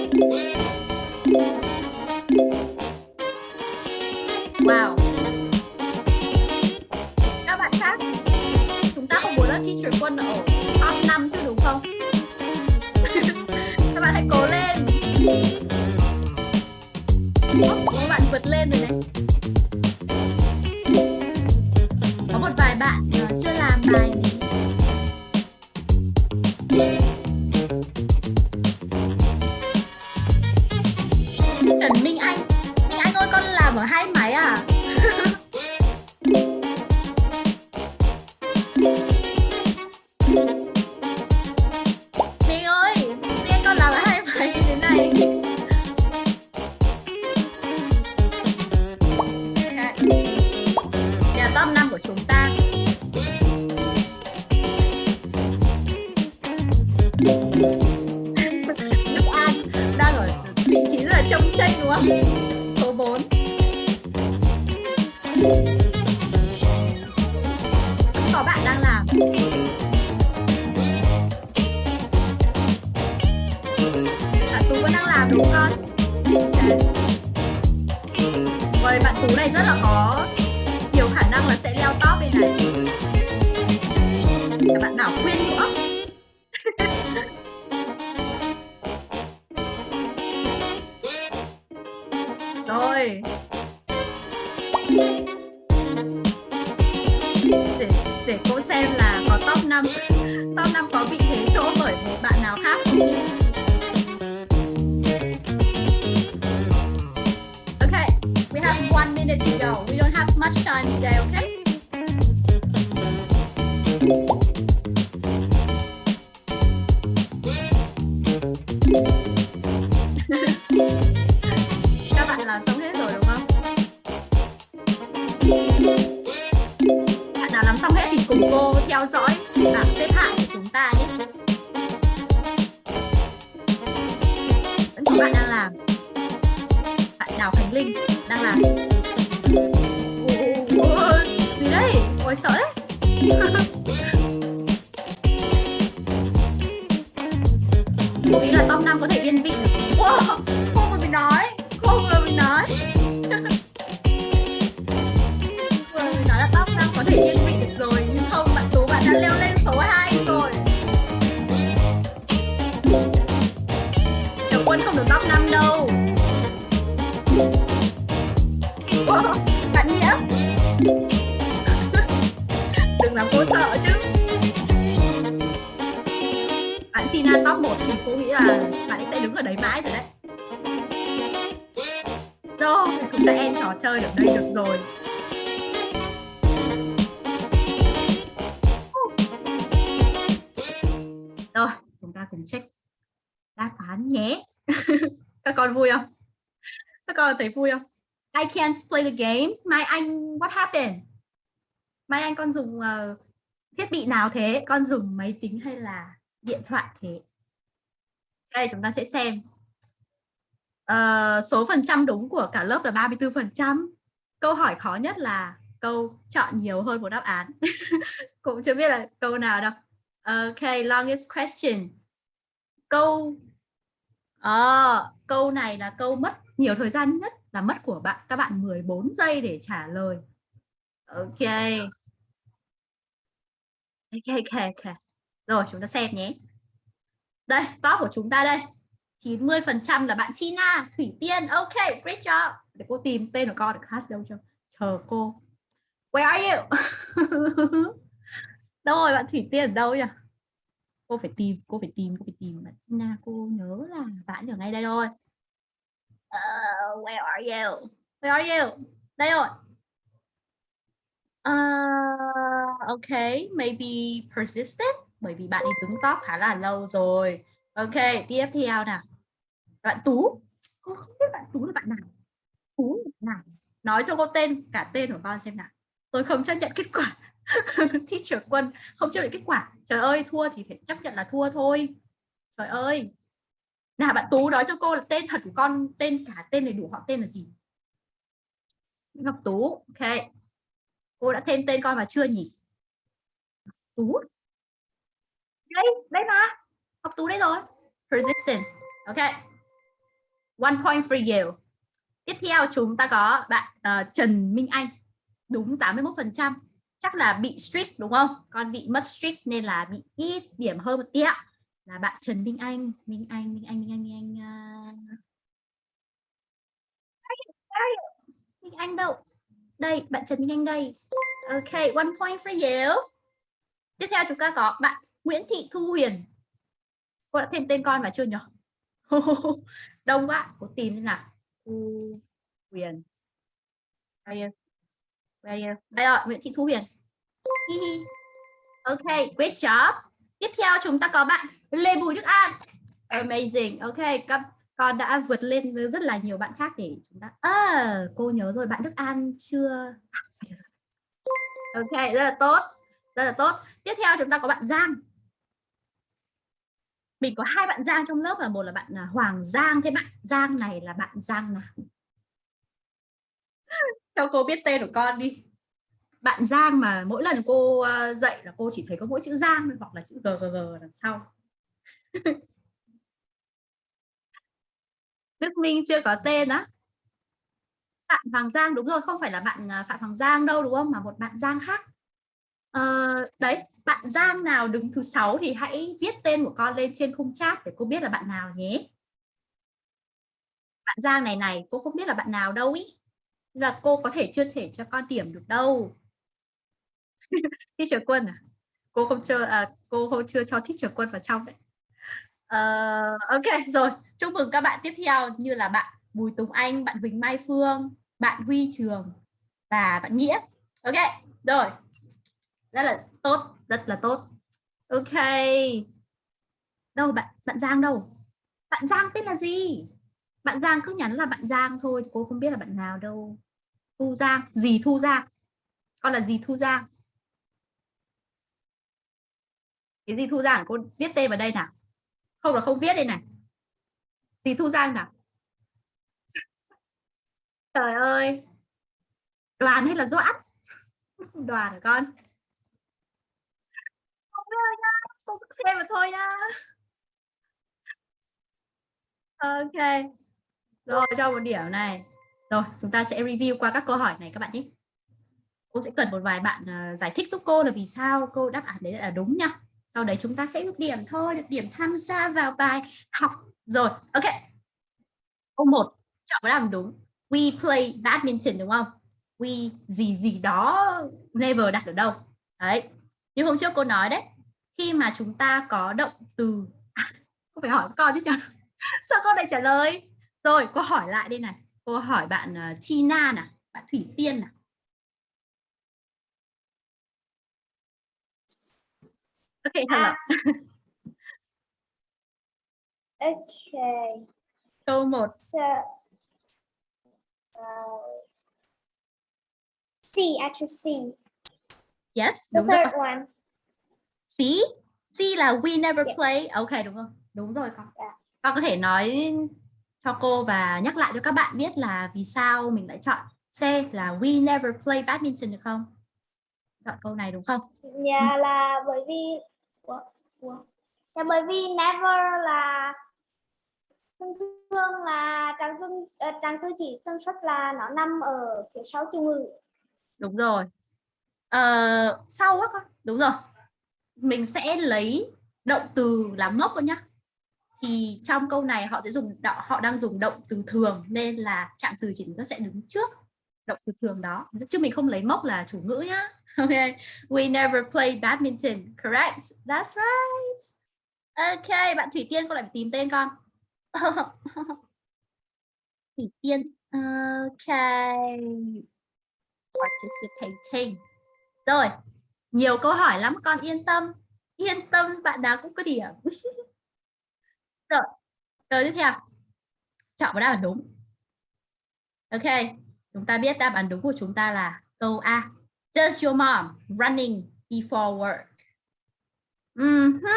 Speaker 2: Đấy. Cô là top 5 có thể yên vị. Wow, không còn phải nói, Tina top 1 thì cô nghĩ là bạn ấy sẽ đứng ở đấy mãi rồi đấy. Rồi, chúng ta end trò chơi ở đây được rồi. Rồi, chúng ta cùng check đáp án nhé. Các con vui không? Các con thấy vui không? I can't play the game. Mai Anh, what happened? Mai Anh con dùng uh, thiết bị nào thế? Con dùng máy tính hay là điện thoại thế? Đây chúng ta sẽ xem. à, số phần trăm đúng của cả lớp là 34 phần trăm. Câu hỏi khó nhất là câu chọn nhiều hơn một đáp án. Cũng chưa biết là câu nào đâu. Ok, longest question. Câu à, câu này là câu mất nhiều thời gian nhất là mất của bạn các bạn 14 giây để trả lời. Ok. Ok ok ok. Rồi chúng ta xem nhé. Đây, top của chúng ta đây. 90% là bạn China, Thủy Tiên. Ok, great job. Để cô tìm tên của con được hát đâu cho. Chờ cô. Where are you? đâu rồi bạn Thủy Tiên ở đâu nhỉ? Cô phải tìm, cô phải tìm, cô phải tìm bạn China. Cô nhớ là bạn ở ngay đây rồi. Uh, ờ, where are you? Where are you? Đây rồi. Uh, ok, maybe persistent bởi vì bạn ấy đứng top khá là lâu rồi. Ok, tiếp theo nào. Bạn Tú. Cô không biết bạn Tú là bạn nào. Tú là bạn nào? Nói cho cô tên, cả tên của con xem nào. Tôi không chấp nhận kết quả. Teacher Quân không chấp nhận kết quả. Trời ơi, thua thì phải chấp nhận là thua thôi. Trời ơi. Nào bạn Tú nói cho cô là tên thật của con, tên cả tên đầy đủ họ tên là gì? Ngọc Tú. Ok. Cô đã thêm tên con mà chưa nhỉ? Tú. Đây, đấy mà. học Tú đấy rồi. Persistent. Ok. One point for you. Tiếp theo chúng ta có bạn uh, Trần Minh Anh. Đúng 81%. Chắc là bị strict đúng không? Con bị mất strict nên là bị ít điểm hơn một tí ạ. Là bạn Trần Minh Anh. Minh Anh, Minh Anh, Minh Anh, Minh Anh. Uh... Minh Anh đâu? Đây, bạn Trần Minh Anh đây. Ok, one point for you. Tiếp theo chúng ta có bạn Nguyễn Thị Thu Huyền. Cô đã thêm tên con vào chưa nhỉ? Đông quá, cô tìm thế nào. Thu Huyền. Đây, rồi, Nguyễn Thị Thu Huyền. ok, great job. Tiếp theo chúng ta có bạn Lê Bùi Đức An. Amazing. Ok, các con đã vượt lên với rất là nhiều bạn khác để chúng ta à, cô nhớ rồi bạn Đức An chưa ok rất là tốt rất là tốt tiếp theo chúng ta có bạn Giang mình có hai bạn Giang trong lớp là một là bạn là Hoàng Giang thế bạn. Giang này là bạn Giang nào? Cho cô biết tên của con đi. Bạn Giang mà mỗi lần cô ờ, dạy là cô chỉ thấy có mỗi chữ Giang hoặc là chữ G G G đằng sau. Đức Minh chưa có tên á. Phạm Hoàng Giang đúng rồi không phải là bạn à, Phạm Hoàng Giang đâu đúng không? Mà một bạn Giang khác. Ờ, đấy bạn Giang nào đứng thứ sáu thì hãy viết tên của con lên trên khung chat để cô biết là bạn nào nhé. Bạn Giang này này cô không biết là bạn nào đâu ý. Là cô có thể chưa thể cho con điểm được đâu. Teacher quân à? Cô không chưa à, cô không chưa cho teacher quân vào trong đấy. Uh, ok rồi. Chúc mừng các bạn tiếp theo. Như là bạn Bùi Tùng Anh bạn Huỳnh Mai Phương bạn Huy Trường và bạn Nghĩa. Ok rồi rất là tốt, rất là tốt. Ok. Đâu bạn bạn Giang đâu? Bạn Giang tên là gì? Bạn Giang cứ nhắn là bạn Giang thôi, cô không biết là bạn nào đâu. Thu Giang gì Thu Giang. Con là gì Thu Giang. Cái gì Thu Giang cô viết tên vào đây nào. Không là không viết đây này. Gì Thu Giang nào? Trời ơi. Đoàn hay là doãn? Đoàn hả con? Không nha, cô không mà thôi nha. ok. Rồi cho một điểm này. Rồi chúng ta sẽ review qua các câu hỏi này các bạn nhé. Cô sẽ cần một vài bạn uh, giải thích giúp cô là vì sao cô đáp án đấy là đúng nha. Sau đấy chúng ta sẽ được điểm thôi được điểm tham gia vào bài học. Rồi ok. Câu một chọn cái làm đúng. We play badminton đúng không? We gì gì đó never đặt ở đâu. Đấy. Như hôm trước cô nói đấy khi mà chúng ta có động từ à, không phải hỏi con chứ nhỉ sao con lại trả lời? Rồi cô hỏi lại đây này. Cô hỏi bạn uh, China nè bạn Thủy Tiên nè ok hello
Speaker 1: Okay.
Speaker 2: câu một.
Speaker 1: So, uh, C, actually C.
Speaker 2: yes
Speaker 1: The third one.
Speaker 2: C C là we never
Speaker 1: Yeah.
Speaker 2: play ok đúng không đúng rồi con
Speaker 1: Yeah.
Speaker 2: con có thể nói cho cô và nhắc lại cho các bạn biết là vì sao mình lại chọn C là we never play badminton được không chọn câu này đúng không
Speaker 1: Dạ là bởi vì Ủa? Ủa? Dạ bởi vì never là thường thường là trang tư uh, trang tư chỉ tần suất là nó nằm ở phía sau từ ngữ.
Speaker 2: đúng rồi ờ, sau á con đúng rồi mình sẽ lấy động từ làm mốc thôi nhá. Thì trong câu này họ sẽ dùng họ đang dùng động từ thường nên là trạng từ chỉ nó sẽ đứng trước động từ thường đó. Chứ mình không lấy mốc là chủ ngữ nhá. Okay we never play badminton, correct? That's right. Ok, bạn thủy tiên con lại phải tìm tên con. Thủy tiên, ok. Participating. Rồi nhiều câu hỏi lắm con yên tâm yên tâm bạn nào cũng có điểm rồi câu tiếp theo chọn một đáp án đúng ok chúng ta biết đáp án đúng của chúng ta là câu A Does your mom running before work? Ừm hứ.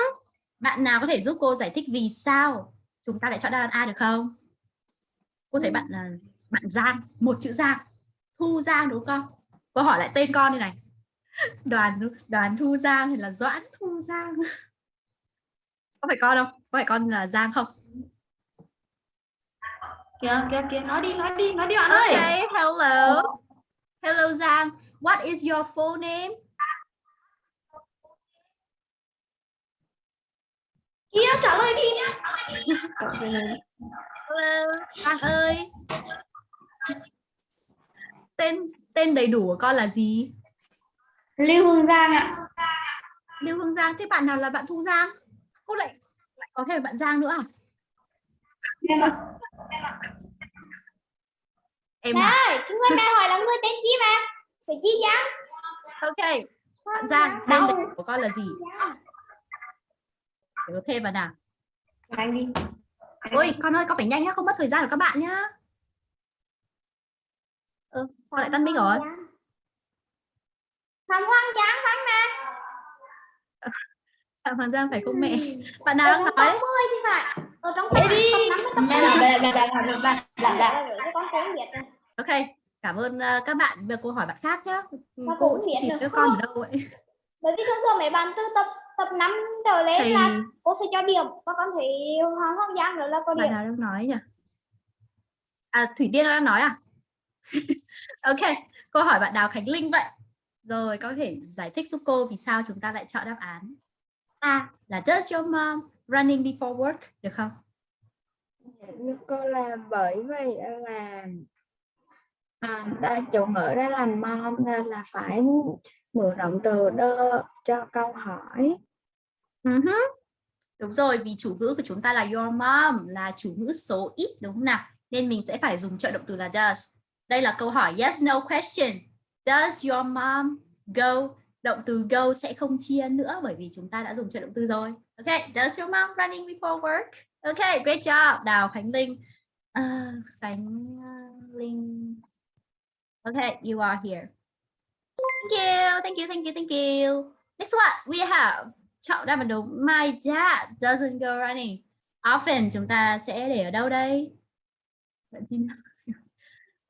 Speaker 2: Bạn nào có thể giúp cô giải thích vì sao chúng ta lại chọn đáp án A được không? Cô thấy bạn là bạn Giang, một chữ Giang. Thu Giang đúng không? Cô hỏi lại tên con đây này. Đoàn Đoàn Thu Giang hay là Doãn Thu Giang? Có phải con không? Có phải con là Giang không?
Speaker 7: kìa kìa kìa nói đi nói đi nói đi bạn ơi
Speaker 2: Okay, hello. Hello Giang. What is your full name?
Speaker 7: kia trả lời đi nhá
Speaker 2: Hello, Giang ơi. Tên tên đầy đủ của con là gì?
Speaker 7: Lưu hương giang ạ
Speaker 2: Lưu Hương Giang. Thế bạn nào là bạn Thu Giang? Cô lại lại có thêm bạn Giang nữa à?
Speaker 7: em ạ
Speaker 2: Em à?
Speaker 1: ơi, chúng tôi mẹ hỏi là người tên chi mà? Phải chi Giang?
Speaker 2: Ok. Bạn Giang, tên đầy đủ của con là gì? Để có thêm vào nào.
Speaker 7: anh đi
Speaker 2: Ôi, con ơi, con phải nhanh nhá, không mất thời gian của các bạn nhá. Ừ, con lại Tân Minh rồi.
Speaker 1: Phạm Hoàng Giang Phạm nè.
Speaker 2: Phạm Hoàng Giang phải không mẹ? Bạn nào đang nói?
Speaker 7: top 10 thì phải. Ở trong top top 5 với top
Speaker 6: Mẹ
Speaker 7: 10.
Speaker 6: là là là là là là
Speaker 7: Cái con biết rồi.
Speaker 2: Ok, cảm ơn uh, các bạn. Bây giờ cô hỏi bạn khác nhé. Cô
Speaker 7: cô cũng biết được.
Speaker 2: các con ở đâu vậy?
Speaker 7: Bởi vì thường thường mấy bạn từ tập tập 5 trở lên
Speaker 2: Thì
Speaker 7: là cô sẽ cho điểm và con thấy Hoàng Hoàng Giang nữa là có
Speaker 2: bạn
Speaker 7: điểm.
Speaker 2: nào đang nói nhỉ? À, Thủy Tiên đang nói à? ok, cô hỏi bạn Đào Khánh Linh vậy. Rồi, có thể giải thích giúp cô vì sao chúng ta lại chọn đáp án A là Does your mom running before work được không?
Speaker 8: Cô làm bởi vì là à, ta chủ ngữ đó là mom nên là phải mượn động từ đơ cho câu hỏi
Speaker 2: Uh-huh. Đúng rồi, vì chủ ngữ của chúng ta là your mom là chủ ngữ số ít đúng không nào? Nên mình sẽ phải dùng trợ động từ là does. Đây là câu hỏi yes no question. Does your mom go? Động từ go sẽ không chia nữa bởi vì chúng ta đã dùng trợ động từ rồi. Ok, does your mom running before work? Ok, great job. Đào Khánh Linh. Uh, Khánh ờ, Linh. Ok, you are here. Thank you, thank you, thank you, thank you. Next one, we have chọn đáp án đúng. My dad doesn't go running often. Chúng ta sẽ để ở đâu đây? Bạn tin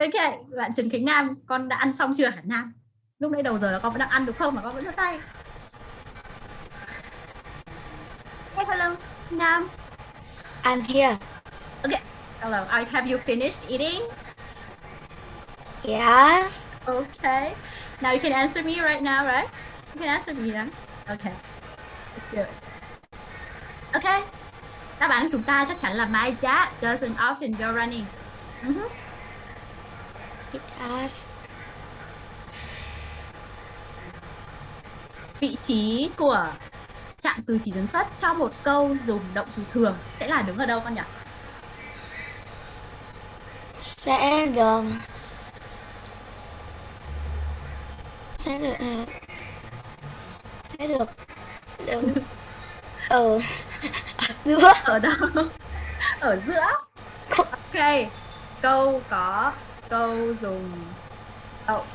Speaker 2: Ok, bạn Trần Khánh Nam, con đã ăn xong chưa hả Nam? Lúc nãy đầu giờ là con vẫn đang ăn được không mà con vẫn giơ tay. Hey, hello, Nam.
Speaker 9: I'm here.
Speaker 2: Hello, I have you finished eating?
Speaker 9: Yes.
Speaker 2: Okay. Now you can answer me right now, right? You can answer me then. Okay. Let's do it. Okay. Đáp án của chúng ta chắc chắn là my dad doesn't often go running. Mhm.
Speaker 9: Yes.
Speaker 2: Vị trí của trạng từ chỉ dẫn xuất trong một câu dùng động từ thường sẽ là đứng ở đâu con nhỉ?
Speaker 9: Sẽ được. Sẽ được. ờ, Sẽ được. Đứng. Ở. Giữa.
Speaker 2: Ở đâu? Ở giữa. Ok. Câu có câu dùng động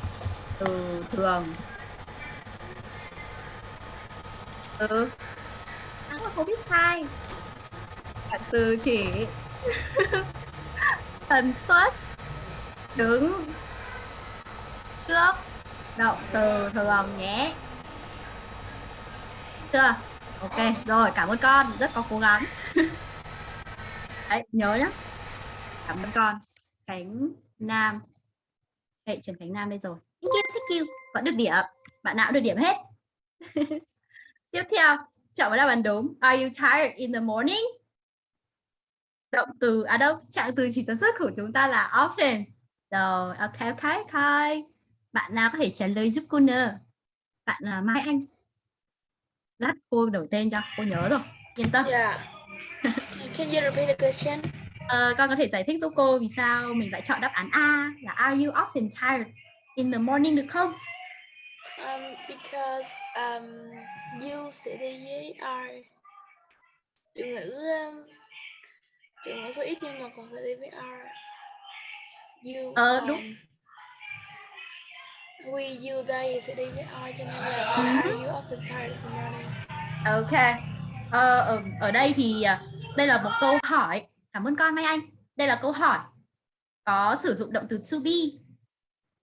Speaker 2: từ thường. Ừ. À, không biết sai. Trạng từ chỉ tần suất đứng trước động từ thường nhé. Chưa? Ok, rồi cảm ơn con, rất có cố gắng. Đấy, nhớ nhá. Cảm ơn con. Khánh Nam. hệ Trần Khánh Nam đây rồi. Thank you, thank you. Vẫn được điểm. Bạn nào cũng được điểm hết. Tiếp theo, chọn vào đáp án đúng. Are you tired in the morning? Động từ, à đâu, trạng từ chỉ tần suất của chúng ta là often. Rồi, ok, ok, ok. Bạn nào có thể trả lời giúp cô nữa? Bạn là Mai Anh. Lát cô đổi tên cho, cô nhớ rồi. Yên tâm.
Speaker 6: Yeah. Can you repeat the question?
Speaker 2: Ờ, con có thể giải thích giúp cô vì sao mình lại chọn đáp án A là Are you often tired in the morning được không?
Speaker 6: Um, because um, you sẽ đi với are. Chủ ngữ um, chủ ngữ số ít nhưng mà còn sẽ đi với are. You.
Speaker 2: Ờ, đúng.
Speaker 6: um, We, you, they sẽ đi với are cho nên là
Speaker 2: Ừ.
Speaker 6: are you often tired in the morning?
Speaker 2: Ok. Ờ, ở, ở đây thì à, đây là một câu hỏi. Cảm ơn con Mai Anh. Đây là câu hỏi có sử dụng động từ to be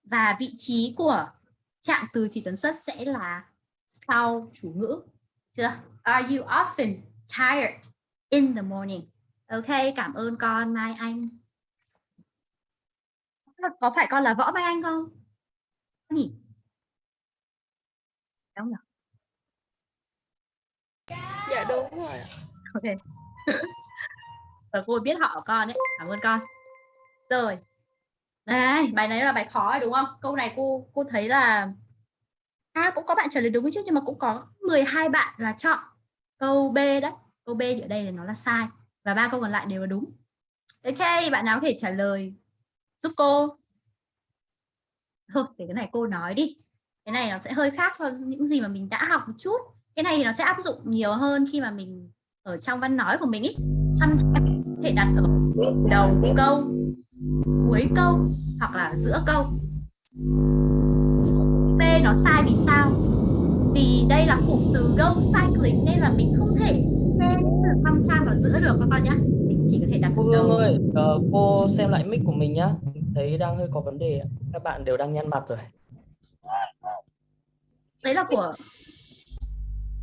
Speaker 2: và vị trí của trạng từ chỉ tần suất sẽ là sau chủ ngữ. Chưa? Are you often tired in the morning? Ok, cảm ơn con Mai Anh. Có phải con là Võ Mai Anh không? Nhỉ? Đúng nhỉ?
Speaker 6: Dạ đúng rồi.
Speaker 2: Ok. Và cô biết họ của con đấy. Cảm ơn con. Rồi. này bài này là bài khó rồi đúng không? Câu này cô cô thấy là À cũng có bạn trả lời đúng chứ nhưng mà cũng có 12 bạn là chọn câu B đấy. Câu B ở đây là nó là sai và ba câu còn lại đều là đúng. Ok, bạn nào có thể trả lời giúp cô? Thôi, để cái này cô nói đi. Cái này nó sẽ hơi khác so với những gì mà mình đã học một chút. Cái này thì nó sẽ áp dụng nhiều hơn khi mà mình ở trong văn nói của mình ý. Xăm thể đặt ở đầu câu, cuối câu hoặc là giữa câu. B nó sai vì sao? vì đây là cụm từ go cycling nên là mình không thể thêm sometime vào giữa được các con nhé mình chỉ có thể đặt
Speaker 10: Cô Hương ơi, ờ, cô xem lại mic của mình nhá. Thấy đang hơi có vấn đề. Các bạn đều đang nhăn mặt rồi.
Speaker 2: đấy là của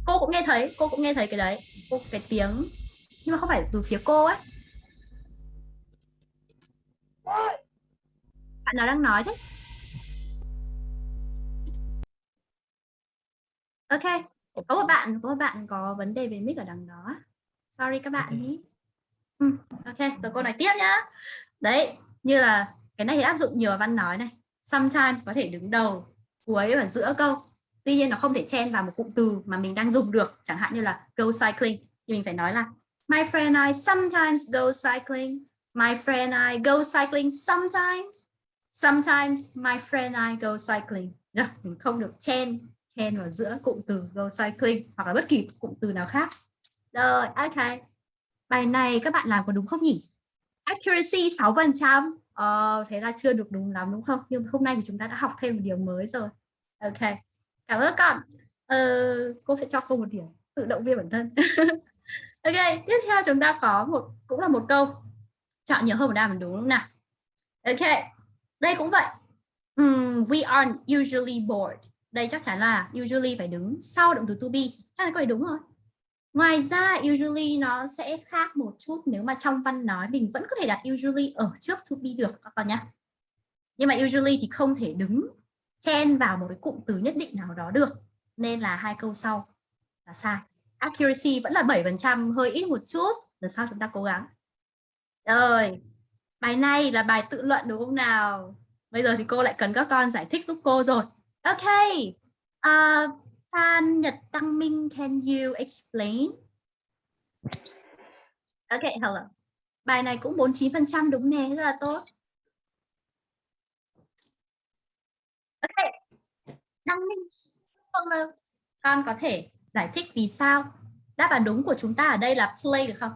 Speaker 2: cô cũng nghe thấy cô cũng nghe thấy cái đấy cô cái tiếng nhưng mà không phải từ phía cô ấy bạn nào đang nói thế? Ok có một bạn có một bạn có vấn đề về mic ở đằng đó. Sorry các bạn nhé. Ừ, ok rồi cô nói tiếp nhá. Đấy như là cái này thì áp dụng nhiều văn nói này. Sometimes có thể đứng đầu cuối và giữa câu. Tuy nhiên nó không thể chen vào một cụm từ mà mình đang dùng được. Chẳng hạn như là go cycling. Thì mình phải nói là my friend and I sometimes go cycling my friend and I go cycling sometimes. Sometimes my friend and I go cycling. Được, mình không được chen chen vào giữa cụm từ go cycling hoặc là bất kỳ cụm từ nào khác. Rồi ok. Bài này các bạn làm có đúng không nhỉ? Accuracy 6 phần trăm. Ờ, thế là chưa được đúng lắm đúng không? Nhưng hôm nay thì chúng ta đã học thêm một điều mới rồi. Ok. Cảm ơn con ờ, cô sẽ cho cô một điểm tự động viên bản thân. Ok tiếp theo chúng ta có một cũng là một câu chọn nhiều hơn một đáp án đúng không nào? Ok đây cũng vậy. Um, we are usually bored. Đây chắc chắn là usually phải đứng sau động từ to be. Chắc là câu này đúng rồi. Ngoài ra usually nó sẽ khác một chút nếu mà trong văn nói mình vẫn có thể đặt usually ở trước to be được các con nhá. Nhưng mà usually thì không thể đứng chen vào một cái cụm từ nhất định nào đó được nên là hai câu sau là sai. Accuracy vẫn là 7% hơi ít một chút. Lần sau chúng ta cố gắng rồi bài này là bài tự luận đúng không nào? Bây giờ thì cô lại cần các con giải thích giúp cô rồi. Ok. Uh, Phan Nhật Tăng Minh can you explain? Ok hello. Bài này cũng 49% đúng nè rất là tốt. Ok. Đăng Minh hello con có thể giải thích vì sao đáp án đúng của chúng ta ở đây là play được không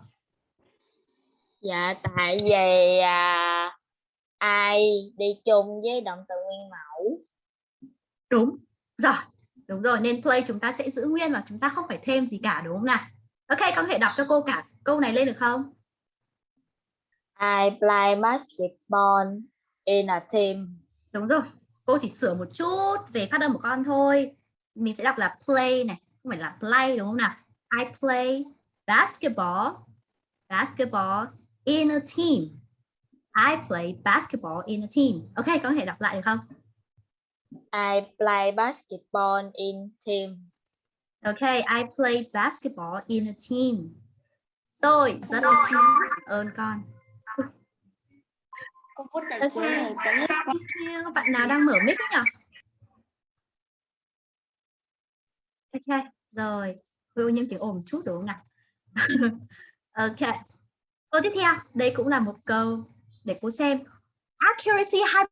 Speaker 1: Dạ tại vì à, ai đi chung với động từ nguyên mẫu.
Speaker 2: đúng. Rồi đúng rồi nên play chúng ta sẽ giữ nguyên và chúng ta không phải thêm gì cả đúng không nào? Ok con có thể đọc cho cô cả câu này lên được không?
Speaker 1: I play basketball in a team.
Speaker 2: đúng rồi cô chỉ sửa một chút về phát âm của con thôi. Mình sẽ đọc là play này không phải là play đúng không nào? I play basketball basketball in a team I play basketball in a team ok con có thể đọc lại được không
Speaker 1: I play basketball in team.
Speaker 2: Ok, I play basketball in a team. Tôi rất ơn con. Ok, thank you. Bạn nào đang mở mic nhỉ? Ok, rồi. Hơi ô nhiễm tiếng ồn chút đúng không nào? ok. Câu tiếp theo, đây cũng là một câu để cô xem. Accuracy 2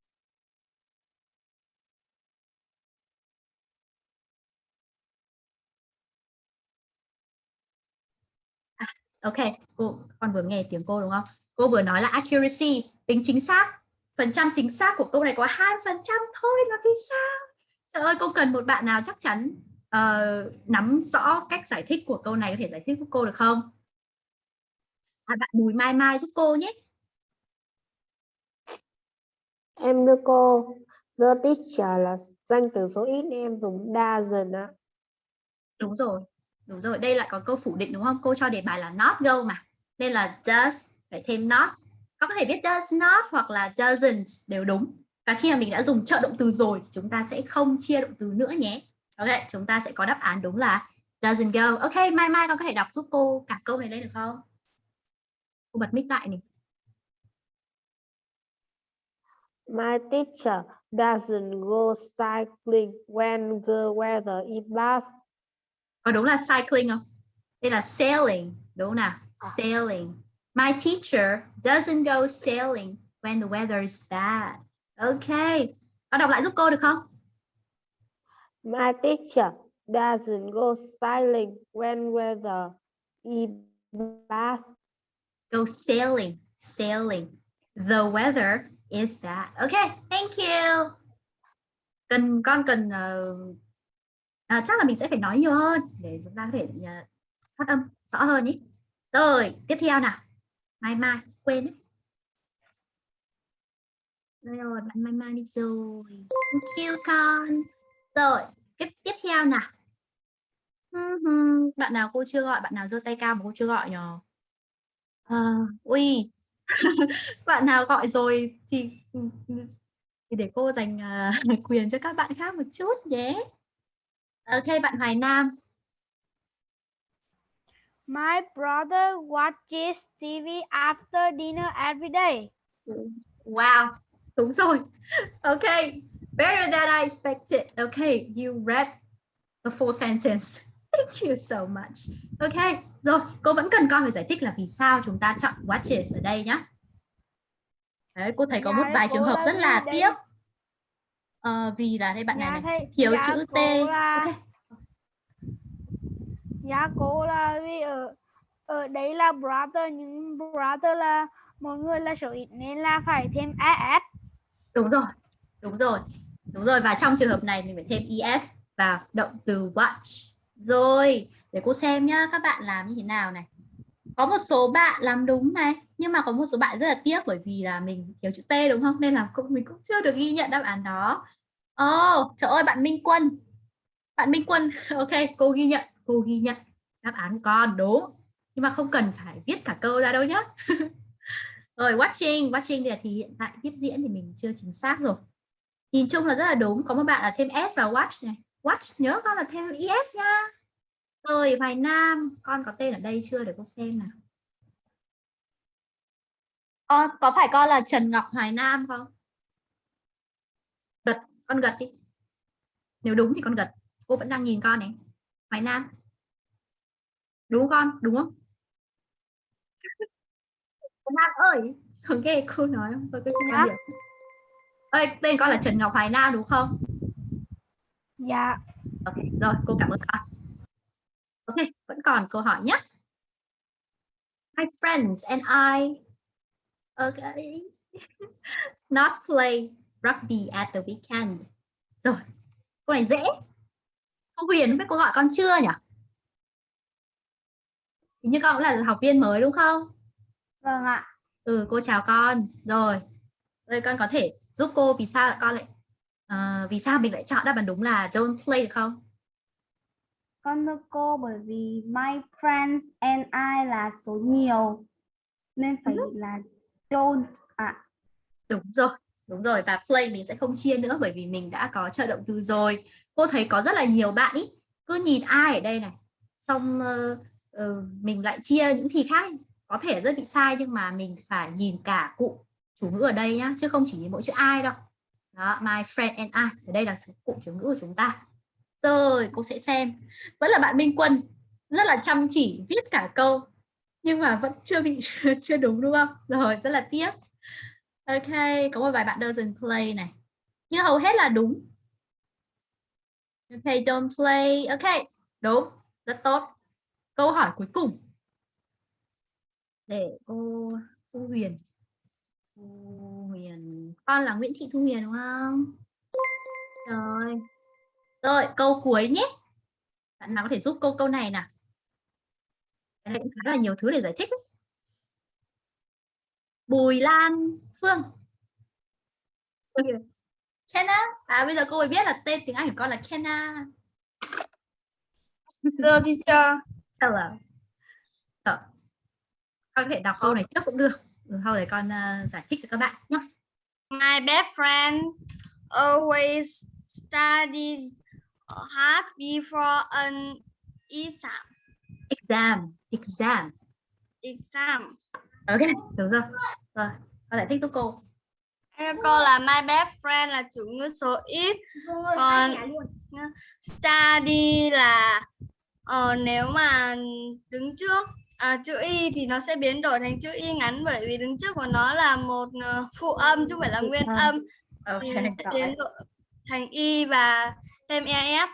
Speaker 2: Ok, cô con vừa nghe tiếng cô đúng không? Cô vừa nói là accuracy, tính chính xác. Phần trăm chính xác của câu này có 2% thôi là vì sao? Trời ơi, cô cần một bạn nào chắc chắn uh, nắm rõ cách giải thích của câu này có thể giải thích giúp cô được không? À, bạn Bùi Mai Mai giúp cô nhé.
Speaker 11: Em đưa cô the teacher là danh từ số ít em dùng doesn't ạ.
Speaker 2: Đúng rồi. Đúng rồi, đây lại có câu phủ định đúng không? Cô cho đề bài là not go mà. Nên là does phải thêm not. Có thể viết does not hoặc là doesn't đều đúng. Và khi mà mình đã dùng trợ động từ rồi, chúng ta sẽ không chia động từ nữa nhé. Ok, chúng ta sẽ có đáp án đúng là doesn't go. Ok, Mai Mai con có thể đọc giúp cô cả câu này lên được không? Cô bật mic lại này.
Speaker 11: My teacher doesn't go cycling when the weather is bad.
Speaker 2: Có đúng là cycling không? Đây là sailing, đúng không nào? Sailing. My teacher doesn't go sailing when the weather is bad. Ok. Con đọc lại giúp cô được không?
Speaker 11: My teacher doesn't go cycling when weather is bad.
Speaker 2: Go sailing, sailing. The weather is bad. Okay, thank you. Cần con cần uh, à, chắc là mình sẽ phải nói nhiều hơn để chúng ta có thể uh, phát âm rõ hơn ý. Rồi tiếp theo nào. Mai mai quên đấy. Rồi bạn mai mai đi rồi. Thank you con. Rồi tiếp tiếp theo nào. Bạn nào cô chưa gọi bạn nào giơ tay cao mà cô chưa gọi nhờ? À, ui bạn nào gọi rồi thì thì để cô dành uh, quyền cho các bạn khác một chút nhé ok bạn Hoài Nam
Speaker 7: My brother watches TV after dinner every day.
Speaker 2: Wow, đúng rồi. Okay, better than I expected. Okay, you read the full sentence. Thank you so much. Okay, rồi, cô vẫn cần con phải giải thích là vì sao chúng ta chọn watches ở đây nhé. Đấy, cô thấy có
Speaker 7: Dạ,
Speaker 2: một vài trường hợp rất là
Speaker 7: đây-
Speaker 2: tiếc. Ờ, vì là đây bạn này
Speaker 7: Dạ,
Speaker 2: này
Speaker 7: thầy-
Speaker 2: thiếu
Speaker 7: dạ,
Speaker 2: chữ T.
Speaker 7: là-
Speaker 2: Ok,
Speaker 7: Dạ cô là vì ở ở đấy là brother nhưng brother là một người là số ít nên là phải thêm as.
Speaker 2: đúng rồi, đúng rồi, đúng rồi. Và trong trường hợp này mình phải thêm es vào động từ watch. Rồi, để cô xem nhá, các bạn làm như thế nào này. Có một số bạn làm đúng này, nhưng mà có một số bạn rất là tiếc bởi vì là mình thiếu chữ T đúng không? Nên là cũng mình cũng chưa được ghi nhận đáp án đó. Ồ, oh, trời ơi bạn Minh Quân. Bạn Minh Quân, ok, cô ghi nhận, cô ghi nhận đáp án con đúng. Nhưng mà không cần phải viết cả câu ra đâu nhé. rồi watching, watching thì hiện tại tiếp diễn thì mình chưa chính xác rồi. Nhìn chung là rất là đúng, có một bạn là thêm s vào watch này. Watch nhớ con là thêm es nha. Rồi Hoài Nam, con có tên ở đây chưa để cô xem nào. Con có phải con là Trần Ngọc Hoài Nam không? Gật, con gật đi. Nếu đúng thì con gật. Cô vẫn đang nhìn con này. Hoài Nam. Đúng không con? Đúng không? Hoài Nam ơi, không nghe cô nói? Tôi cứ xin
Speaker 7: Dạ.
Speaker 2: điểm. Ơi, tên con là Trần Ngọc Hoài Nam đúng không?
Speaker 7: Dạ.
Speaker 2: Ok, rồi cô cảm ơn con. Ok, vẫn còn câu hỏi nhé. My friends and I okay not play rugby at the weekend. Rồi, câu này dễ. Cô Huyền không biết cô gọi con chưa nhỉ? Hình như con cũng là học viên mới đúng không?
Speaker 7: Vâng ạ.
Speaker 2: Ừ, cô chào con. Rồi, rồi con có thể giúp cô vì sao con lại ờ, vì sao mình lại chọn đáp án đúng là don't play được không?
Speaker 12: Con thưa cô bởi vì my friends and I là số nhiều nên phải là don't à
Speaker 2: Đúng rồi, đúng rồi và play mình sẽ không chia nữa bởi vì mình đã có trợ động từ rồi. Cô thấy có rất là nhiều bạn ý cứ nhìn ai ở đây này, xong ờ, ờ, mình lại chia những thì khác có thể rất bị sai nhưng mà mình phải nhìn cả cụm chủ ngữ ở đây nhá chứ không chỉ nhìn mỗi chữ ai đâu. Đó, my friend and I ở đây là cụm chủ ngữ của chúng ta. Rồi, cô sẽ xem. Vẫn là bạn Minh Quân rất là chăm chỉ viết cả câu nhưng mà vẫn chưa bị chưa đúng đúng không? Rồi, rất là tiếc. Ok, có một vài bạn doesn't play này. Nhưng hầu hết là đúng. Ok, don't play. Ok, đúng. Rất tốt. Câu hỏi cuối cùng. Để cô cô Huyền. Huyền. Con là Nguyễn Thị Thu Huyền đúng không? Rồi. Rồi, câu cuối nhé. Bạn nào có thể giúp cô câu này nào? Cái này cũng khá là nhiều thứ để giải thích. Ấy. Bùi Lan Phương. Kenna. À bây giờ cô mới biết là tên tiếng Anh của con là Kenna.
Speaker 12: Hello teacher.
Speaker 2: Hello. Rồi. Con có thể đọc câu này trước cũng được. Ừ, sau đấy con uh, giải thích cho các bạn nhé.
Speaker 12: My best friend always studies hard before an exam.
Speaker 2: Exam. Exam.
Speaker 12: Exam.
Speaker 2: Ok, đúng rồi. Rồi, con giải thích giúp cô.
Speaker 12: Cô là my best friend là chủ ngữ số ít còn study là ờ, nếu mà đứng trước à, chữ y thì nó sẽ biến đổi thành chữ y ngắn bởi vì đứng trước của nó là một ờ, phụ âm chứ không phải là nguyên
Speaker 2: âm.
Speaker 12: âm
Speaker 2: Ok,
Speaker 12: thì mình sẽ biến đổi thành y và thêm es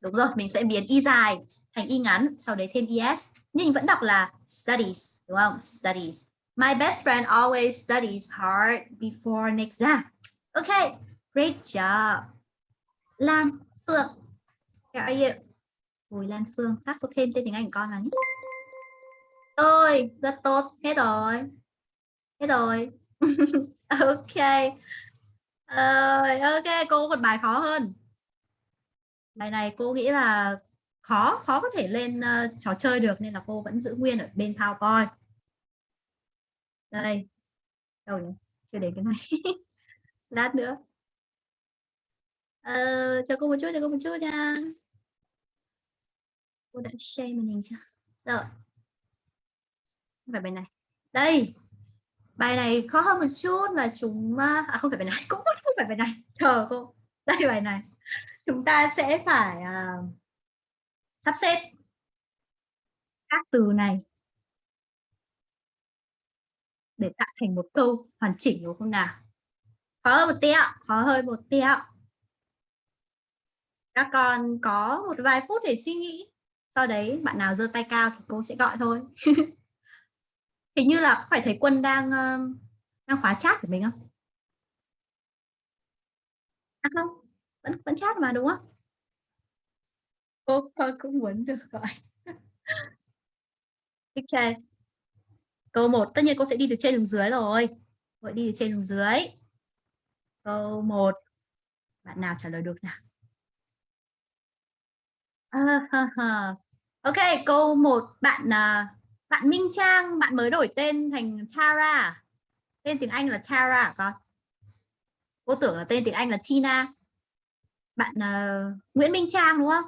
Speaker 2: Đúng rồi, mình sẽ biến y dài thành y ngắn, sau đấy thêm es. Nhưng vẫn đọc là studies, đúng không? Studies. My best friend always studies hard before an exam. Okay, great job. Lan, Phượng. Ok, How are you? Bùi Lan Phương, phát có thêm tên tiếng Anh của con là nhé. Rồi, rất tốt, hết rồi. Hết rồi. ok. Uh, ok, cô một bài khó hơn. Bài này cô nghĩ là khó, khó có thể lên uh, trò chơi được nên là cô vẫn giữ nguyên ở bên PowerPoint. Đây. Đâu nhỉ? Chưa đến cái này. Lát nữa. Uh, chờ cô một chút, chờ cô một chút nha. Cô đã share màn hình chưa? Rồi. Không phải bài này. Đây. Bài này khó hơn một chút là chúng à, à không phải bài này, cũng không phải bài này. Chờ cô. Đây bài này. Chúng ta sẽ phải à, sắp xếp các từ này để tạo thành một câu hoàn chỉnh đúng không nào? Khó hơn một tí ạ, khó hơn một tí ạ. Các con có một vài phút để suy nghĩ. Sau đấy bạn nào giơ tay cao thì cô sẽ gọi thôi. Hình như là phải thấy Quân đang đang khóa chat của mình không? À không, vẫn vẫn chat mà đúng không? Cô con cũng muốn được gọi. Ok. Câu 1, tất nhiên cô sẽ đi từ trên xuống dưới rồi. Cô đi từ trên xuống dưới. Câu 1. Bạn nào trả lời được nào? À, ha, ha. Ok, câu 1 bạn uh, bạn Minh Trang, bạn mới đổi tên thành Tara. À? Tên tiếng Anh là Tara hả à, con? Cô tưởng là tên tiếng Anh là Tina. Bạn uh, Nguyễn Minh Trang đúng không?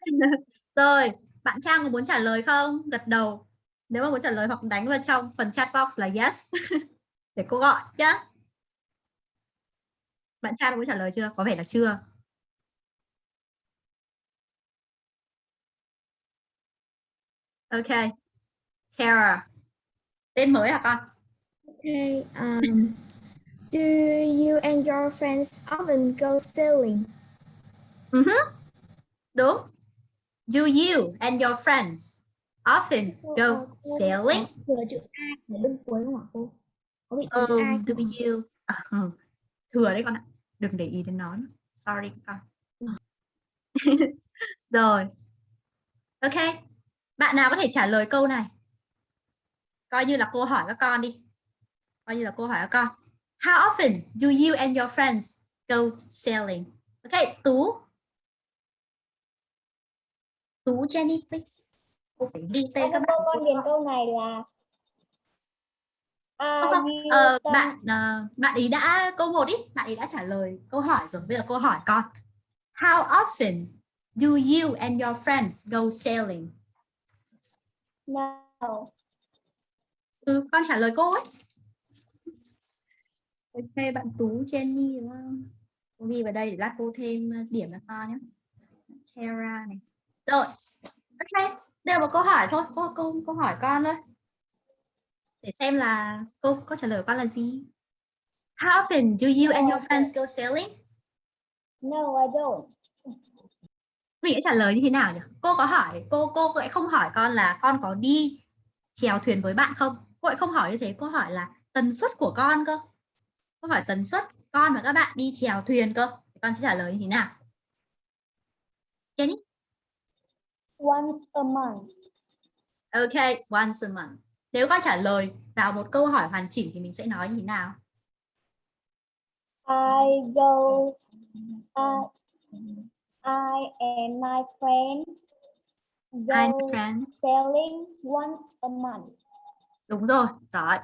Speaker 2: Rồi, bạn Trang có muốn trả lời không? Gật đầu. Nếu mà muốn trả lời hoặc đánh vào trong phần chat box là yes. Để cô gọi nhá. Bạn Trang muốn trả lời chưa? Có vẻ là chưa. Ok. Tara. Tên mới hả con?
Speaker 9: Okay. Um, do you and your friends often go sailing?
Speaker 2: Uh -huh. Đúng. Do you and your friends often go sailing?
Speaker 9: Thừa chữ A ở bên cuối không ạ cô? Có bị chữ A
Speaker 2: do you? Uh, thừa đấy con ạ. Đừng để ý đến nó. nữa. Sorry con. Rồi. Ok. Bạn nào có thể trả lời câu này? Coi như là cô hỏi các con đi. Coi như là cô hỏi các con. How often do you and your friends go sailing? Ok, Tú. Tú Jenny please. Cô phải ghi tên các bạn.
Speaker 3: con điền câu này là
Speaker 2: Không, không. Ờ, bạn uh, bạn ý đã câu một ý, bạn ý đã trả lời câu hỏi rồi. Bây giờ cô hỏi con. How often do you and your friends go sailing?
Speaker 3: No.
Speaker 2: Ừ, con trả lời cô ấy. Ok, bạn Tú Jenny đúng không? Cô ghi vào đây để lát cô thêm ờ, điểm cho con nhé. Kara này. Rồi. Ok, đây là một câu hỏi thôi. Cô, câu, câu hỏi con thôi. Để xem là cô có trả lời con là gì. How often do you and your friends go sailing?
Speaker 3: No, I don't.
Speaker 2: Mình sẽ trả lời như thế nào nhỉ? Cô có hỏi, cô cô lại không hỏi con là con có đi chèo thuyền với bạn không? Cô lại không hỏi như thế, cô hỏi là tần suất của con cơ. Cô hỏi tần suất con và các bạn đi chèo thuyền cơ. Con sẽ trả lời như thế nào? Jenny?
Speaker 3: Once a month.
Speaker 2: Ok, once a month. Nếu con trả lời vào một câu hỏi hoàn chỉnh thì mình sẽ nói như thế nào?
Speaker 3: I go uh, I and my friend go
Speaker 2: friend.
Speaker 3: sailing once a month.
Speaker 2: Đúng rồi, giỏi.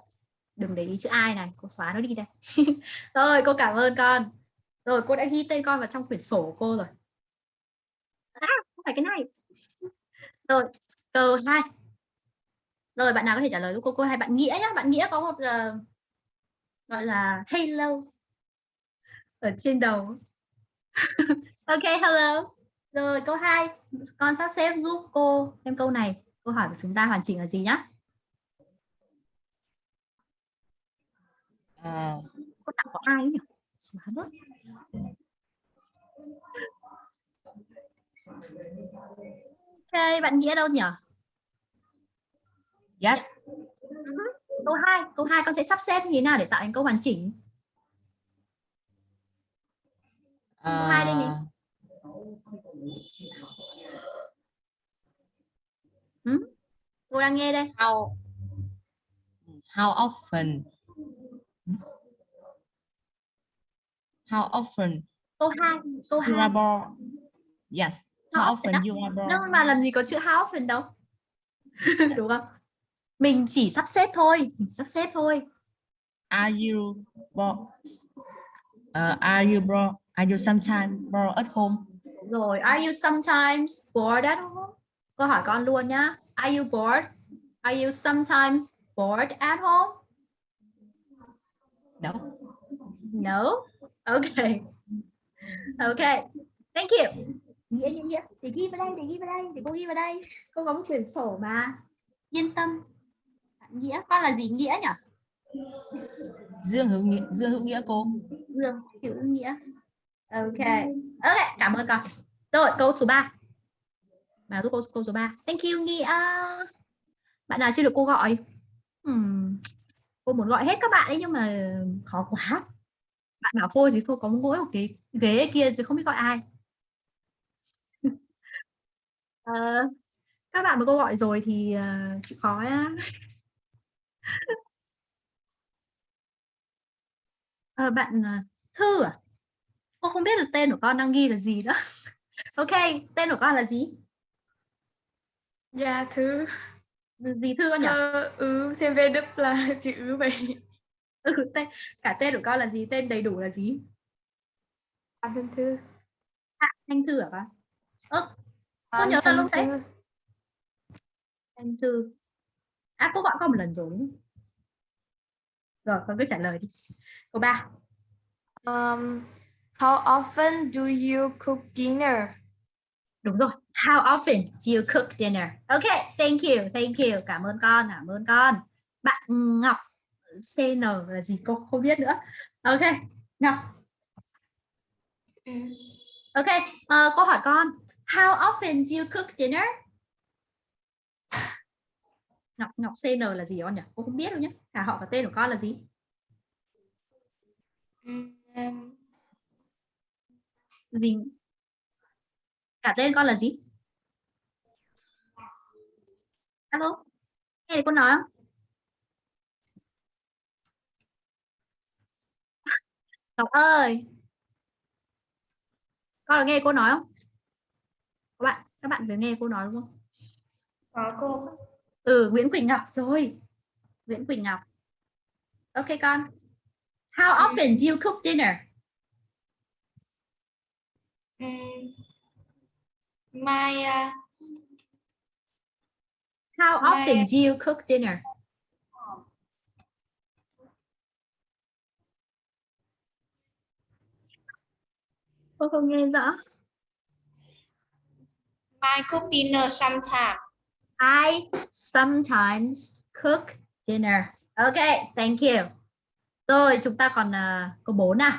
Speaker 2: Đừng để ý chữ ai này, cô xóa nó đi đây. rồi, cô cảm ơn con. Rồi, cô đã ghi tên con vào trong quyển sổ của cô rồi. À, không phải cái này. Rồi, câu 2. Rồi, bạn nào có thể trả lời giúp cô cô hay bạn Nghĩa nhá. Bạn Nghĩa có một uh, gọi là hello ở trên đầu. ok, hello. Rồi, câu 2. Con sắp xếp giúp cô thêm câu này. Câu hỏi của chúng ta hoàn chỉnh là gì nhá?
Speaker 4: À,
Speaker 2: Cô tặng có ai nhỉ? Xóa bớt. Ok, bạn Nghĩa đâu nhỉ?
Speaker 4: yes.
Speaker 2: Câu 2, câu 2 con sẽ sắp xếp như thế nào để tạo thành câu hoàn chỉnh? hai đây này. Ừ? Cô đang nghe đây.
Speaker 13: How how often how often
Speaker 2: Câu 2, câu
Speaker 13: you
Speaker 2: 2.
Speaker 13: are born? Yes. How
Speaker 2: How
Speaker 13: often
Speaker 2: often
Speaker 13: you are born?
Speaker 2: Nhưng mà làm gì có chữ how often đâu. Đúng không? Mình chỉ sắp xếp thôi, mình sắp xếp thôi.
Speaker 13: Are you born? Uh, are you born? Are you sometimes born at home?
Speaker 2: Rồi, are you sometimes bored at home? Câu hỏi con luôn nhá. Are you bored? Are you sometimes bored at home?
Speaker 13: No.
Speaker 2: No. Okay. Okay. Thank you. Nghĩa nghĩa nghĩa. Để ghi vào đây, để ghi vào đây, để cô ghi vào đây. Cô có một quyển sổ mà. Yên tâm. Bạn Nghĩa, con là gì nghĩa nhỉ?
Speaker 13: Dương hữu nghĩa, Dương hữu nghĩa cô.
Speaker 2: Dương hữu nghĩa. Ok. Ok, cảm ơn con. Rồi, câu số 3. Bà giúp cô câu số 3. Thank you Nghĩa. Bạn nào chưa được cô gọi? Hmm. Cô muốn gọi hết các bạn ấy nhưng mà khó quá. Bạn bảo thôi thì thôi có mỗi một cái ghế kia thì không biết gọi ai. Ờ, các bạn mà cô gọi rồi thì uh, chịu khó á. Ờ, bạn uh, Thư à? Cô không biết là tên của con đang ghi là gì nữa. ok, tên của con là gì?
Speaker 6: Dạ thứ
Speaker 2: Gì Thư con nhỉ?
Speaker 6: Thơ ứ thêm về đức là chữ ứ vậy.
Speaker 2: Ừ, tên, cả tên của con là gì? Tên đầy đủ là gì?
Speaker 6: Phạm Thanh Thư.
Speaker 2: Hạ Thanh Thư hả con? Ơ, cô
Speaker 6: Phạm
Speaker 2: nhớ tên lúc đấy. Thanh Thư. À, cô gọi con một lần rồi đúng? Rồi, con cứ trả lời đi. Câu 3.
Speaker 6: Um, how often do you cook dinner?
Speaker 2: Đúng rồi. How often do you cook dinner? Ok, thank you, thank you. Cảm ơn con, cảm ơn con. Bạn Ngọc CN là gì cô không biết nữa. Ok, Ngọc. Ok, ờ, cô hỏi con. How often do you cook dinner? Ngọc Ngọc CN là gì con nhỉ? Cô không biết đâu nhé. Cả họ và tên của con là gì?
Speaker 6: Um,
Speaker 2: Gì? Cả tên con là gì? Alo, nghe thấy cô nói không? Ngọc ơi, con có nghe cô nói không? Các bạn, các bạn phải nghe cô nói đúng không?
Speaker 6: có cô.
Speaker 2: Ừ, Nguyễn Quỳnh Ngọc rồi. Nguyễn Quỳnh Ngọc. Ok con. How often do you cook dinner?
Speaker 6: Um, my uh,
Speaker 2: How
Speaker 6: My-
Speaker 2: often do you cook dinner? Cô không nghe rõ.
Speaker 6: I cook dinner sometimes.
Speaker 2: I sometimes cook dinner. Okay, thank you. Rồi, chúng ta còn uh, câu 4 nào.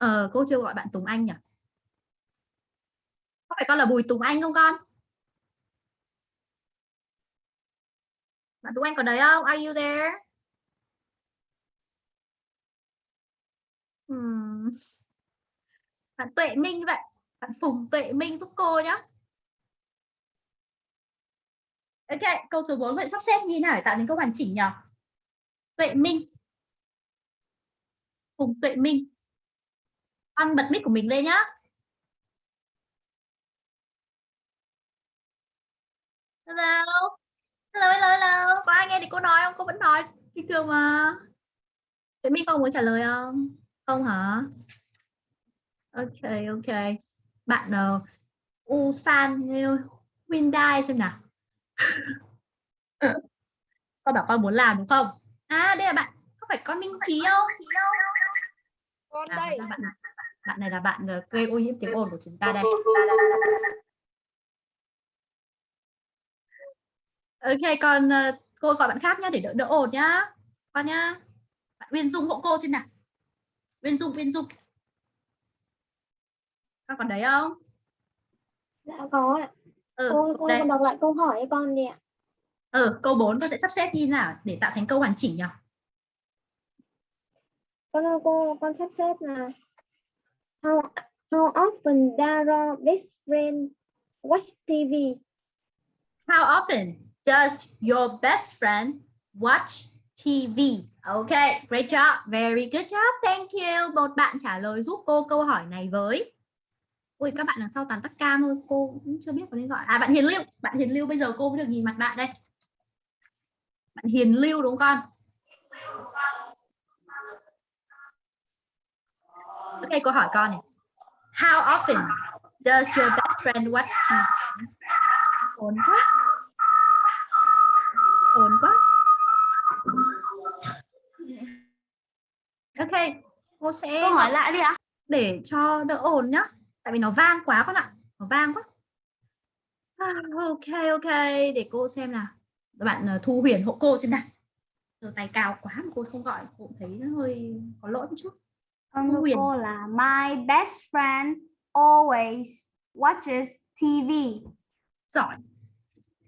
Speaker 2: Ờ, cô chưa gọi bạn Tùng Anh nhỉ? Có phải con là Bùi Tùng Anh không con? Bạn Tùng Anh có đấy không? Are you there? Hmm. Bạn Tuệ Minh vậy. Bạn Phùng Tuệ Minh giúp cô nhé. Ok, câu số 4 vậy sắp xếp như thế nào để tạo nên câu hoàn chỉnh nhỉ? Tuệ Minh. Phùng Tuệ Minh. Con bật mic của mình lên nhá. Hello. Hello, hello, hello. Có ai nghe thì cô nói không? Cô vẫn nói bình thường mà. Tuệ Minh con muốn trả lời không? Không hả? Ok, ok. Bạn uh, Usan Hyundai xem nào. con bảo con muốn làm đúng không? À đây là bạn, có phải con Minh Trí không?
Speaker 7: Con
Speaker 2: À,
Speaker 7: đây.
Speaker 2: hóa ra bạn, bạn này là bạn ờ, gây ô nhiễm tiếng ồn của chúng ta đây. Ok, còn ờ, cô gọi bạn khác nhá để đỡ đỡ ồn nhá. Con nhá. Bạn Uyên Dung hộ cô xem nào. Uyên Dung, Uyên Dung. Con còn đấy không?
Speaker 1: Dạ có ạ.
Speaker 2: Ừ,
Speaker 1: Cô, cô
Speaker 2: đây.
Speaker 1: đọc lại câu hỏi cho con đi ạ.
Speaker 2: Ừ, câu 4 con sẽ sắp xếp như nào để tạo thành câu hoàn chỉnh nhỉ?
Speaker 9: Con ơi, cô con sắp xếp là how how often does your best friend watch TV?
Speaker 2: How often does your best friend watch TV? Okay, great job, very good job, thank you. Một bạn trả lời giúp cô câu hỏi này với. Ui, các bạn đằng sau toàn tắt cam thôi, cô cũng chưa biết có nên gọi. À, bạn Hiền Lưu, bạn Hiền Lưu bây giờ cô mới được nhìn mặt bạn đây. Bạn Hiền Lưu đúng không con? Ok, cô hỏi con này. How often does your best friend watch TV? Ổn quá. Ổn quá. Ok, cô sẽ
Speaker 12: Câu hỏi lại đi ạ.
Speaker 2: để cho đỡ ồn nhá. Tại vì nó vang quá con ạ. Nó vang quá. Ok, ok. Để cô xem nào. Bạn ờ, Thu Huyền hộ cô xem nào. Giờ tay cao quá mà cô không gọi. Cô thấy nó hơi có lỗi một chút.
Speaker 12: Con
Speaker 2: Huyền.
Speaker 12: cô là My best friend always watches TV.
Speaker 2: Giỏi.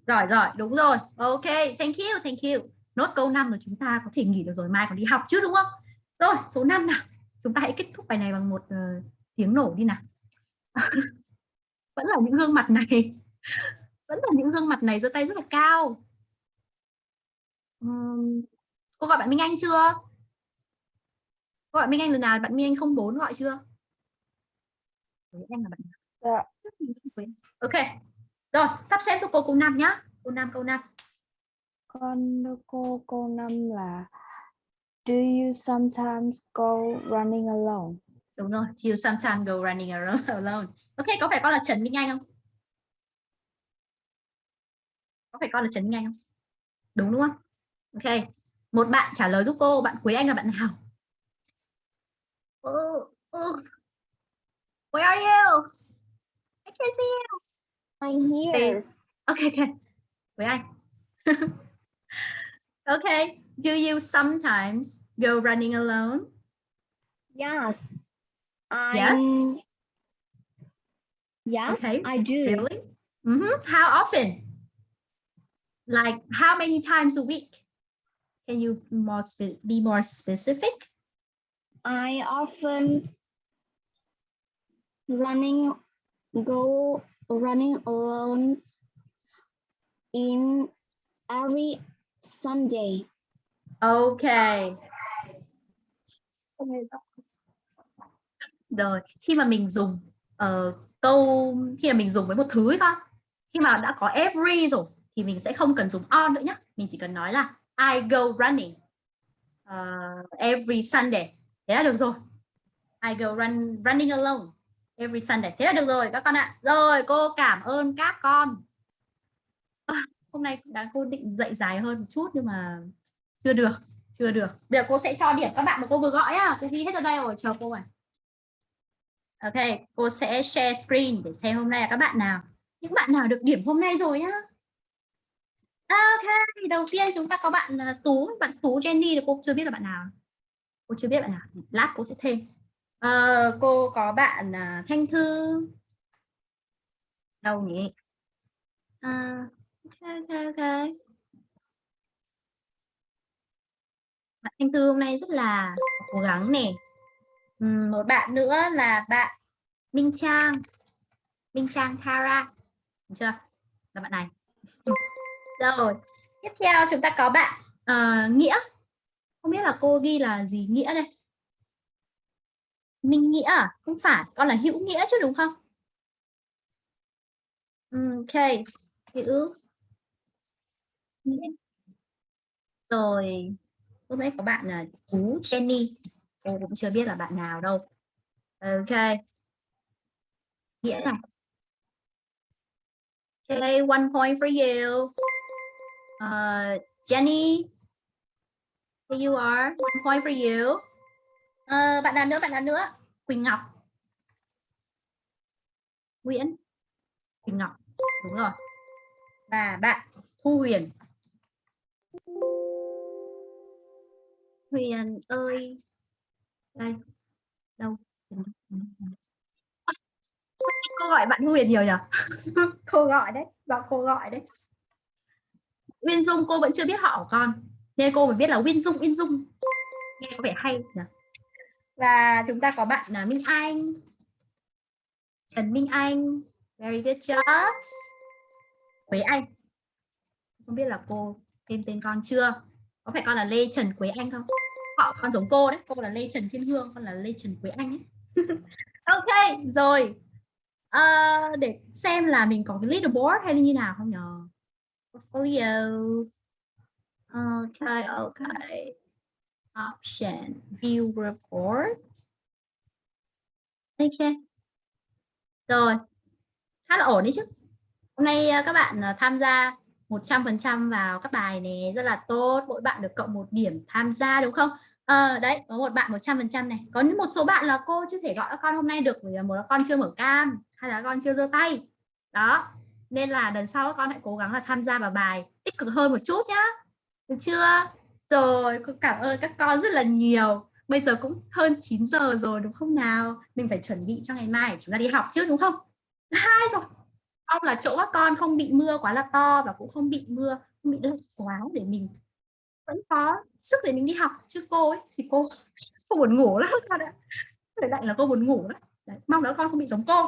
Speaker 2: Giỏi, giỏi. Đúng rồi. Ok, thank you, thank you. Nốt câu 5 rồi chúng ta có thể nghỉ được rồi. Mai còn đi học chứ đúng không? Rồi, số 5 nào. Chúng ta hãy kết thúc bài này bằng một ờ, tiếng nổ đi nào. Vẫn là những gương mặt này. Vẫn là những gương mặt này giơ tay rất là cao. Ừm, cô gọi bạn Minh Anh chưa? Gọi Minh Anh lần nào bạn Minh Anh không bốn gọi chưa? Anh là bạn?
Speaker 8: Dạ.
Speaker 2: Ok. Rồi, sắp xếp giúp cô câu 5 nhá. Câu 5 câu 5.
Speaker 8: Con cô câu năm là Do you sometimes go running alone?
Speaker 2: Đúng rồi, you sometimes go running alone. Ok, có phải con là Trần Minh Anh không? Có phải con là Trần Minh Anh không? Đúng đúng không? Ok. Một bạn trả lời giúp cô, bạn Quế Anh là bạn nào? Oh, oh. Where are you? I can't see you.
Speaker 9: I'm here.
Speaker 2: Ok, ok. Quế Anh. okay. Do you sometimes go running alone?
Speaker 9: Yes.
Speaker 2: Yes?
Speaker 9: I'm- Yes,
Speaker 2: Okay.
Speaker 9: I do.
Speaker 2: Really? Mhm. How often? Like how many times a week? Can you more be more specific?
Speaker 9: I often running go running alone in every Sunday.
Speaker 2: Okay. Rồi, khi mà mình dùng uh, câu khi mà mình dùng với một thứ ấy con, khi mà đã có every rồi thì mình sẽ không cần dùng on nữa nhé. Mình chỉ cần nói là I go running uh, every Sunday. Thế là được rồi. I go run running alone every Sunday. Thế là được rồi các con ạ. Rồi, cô cảm ơn các con. À, hôm nay đã cô định dạy dài hơn một chút nhưng mà chưa được, chưa được. Bây giờ cô sẽ cho điểm các bạn mà cô vừa gọi á. Cô ghi hết ở đây rồi, chờ cô ạ Ok, cô sẽ share screen để xem hôm nay là các bạn nào. Những bạn nào được điểm hôm nay rồi nhá. Ok, đầu tiên chúng ta có bạn à, Tú, bạn Tú Jenny thì cô chưa biết là bạn nào. Cô chưa biết bạn nào. Lát cô sẽ thêm. Ờ, cô có bạn à, Thanh Thư. Đâu nhỉ? À, ok, ok, ok. Bạn Thanh Thư hôm nay rất là cố gắng nè. Một bạn nữa là bạn Minh Trang. Minh Trang Tara. Được chưa? Là bạn này. Rồi, tiếp theo chúng ta có bạn ờ, Nghĩa. Không biết là cô ghi là gì Nghĩa đây? Minh Nghĩa à? Không phải, con là Hữu Nghĩa chứ đúng không? Ừ, ok, Hữu Nghĩa. Rồi, lúc nãy có bạn là chú Jenny. Cô cũng chưa biết là bạn nào đâu. Ok. Nghĩa này. Okay, one point for you. Uh, Jenny, here you are. One point for you. Ờ, bạn nào nữa? Bạn nào nữa? Quỳnh Ngọc. Nguyễn. Quỳnh Ngọc. Đúng rồi. Và bạn Thu Huyền. Huyền ơi. Đây. Đâu? Cô gọi bạn Huyền nhiều nhỉ? cô gọi đấy, do cô gọi đấy. Uyên Dung cô vẫn chưa biết họ của con nghe cô phải biết là Win Dung Win Dung. Nghe có vẻ hay nhỉ? Và chúng ta có bạn là Minh Anh. Trần Minh Anh very good job. Quế Anh. Không biết là cô thêm tên con chưa? Có phải con là Lê Trần Quế Anh không? Họ con giống cô đấy. Cô là Lê Trần Thiên Hương con là Lê Trần Quế Anh ấy. Ok rồi. Ờ, để xem là mình có cái leaderboard hay là như nào không nhờ portfolio ok ok option view report. Ok. Rồi. Khá là ổn đấy chứ. Hôm nay ờ, các bạn ờ, tham gia 100% vào các bài này rất là tốt. Mỗi bạn được cộng một điểm tham gia đúng không? Ờ, đấy có một bạn 100% này. Có một số bạn là cô chưa thể gọi các con hôm nay được vì một là con chưa mở cam hay là con chưa giơ tay. Đó. Nên là lần sau các con hãy cố gắng là tham gia vào bài tích cực hơn một chút nhá được chưa? Rồi cô cảm ơn các con rất là nhiều. Bây giờ cũng hơn 9 giờ rồi đúng không nào? Mình phải chuẩn bị cho ngày mai chúng ta đi học chứ đúng không? Hai rồi. Mong là chỗ các con không bị mưa quá là to và cũng không bị mưa không bị lạnh quá để mình vẫn có sức để mình đi học. Chứ cô ấy thì cô cô buồn ngủ lắm con ạ. Phải lạnh là cô buồn ngủ lắm. Đấy, mong là con không bị giống cô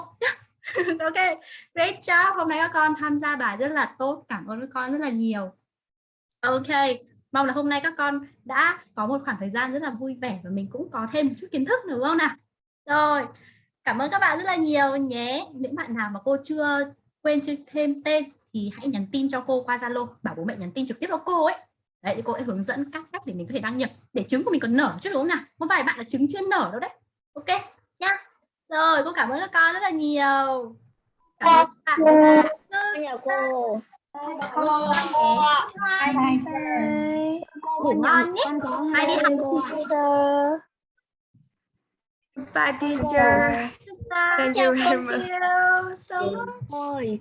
Speaker 2: ok great job. Hôm nay các con tham gia bài rất là tốt. Cảm ơn các con rất là nhiều ok mong là hôm nay các con đã có một khoảng thời gian rất là vui vẻ và mình cũng có thêm một chút kiến thức đúng không nào? Rồi cảm ơn các bạn rất là nhiều nhé. Những bạn nào mà cô chưa quên chưa thêm tên thì hãy nhắn tin cho cô qua Zalo bảo bố mẹ nhắn tin trực tiếp cho cô ấy. Đấy cô sẽ hướng dẫn các cách để mình có thể đăng nhập để trứng của mình còn nở chứ đúng không nào? Một vài bạn là trứng chưa nở đâu đấy. Ok nhá rồi cô cảm ơn các con rất là nhiều. Cảm ơn các bạn.
Speaker 9: Chào cô
Speaker 2: cô ngủ ngon nhé. mai đi học
Speaker 9: cô
Speaker 6: Bye teacher. Thank you very much.
Speaker 2: So much.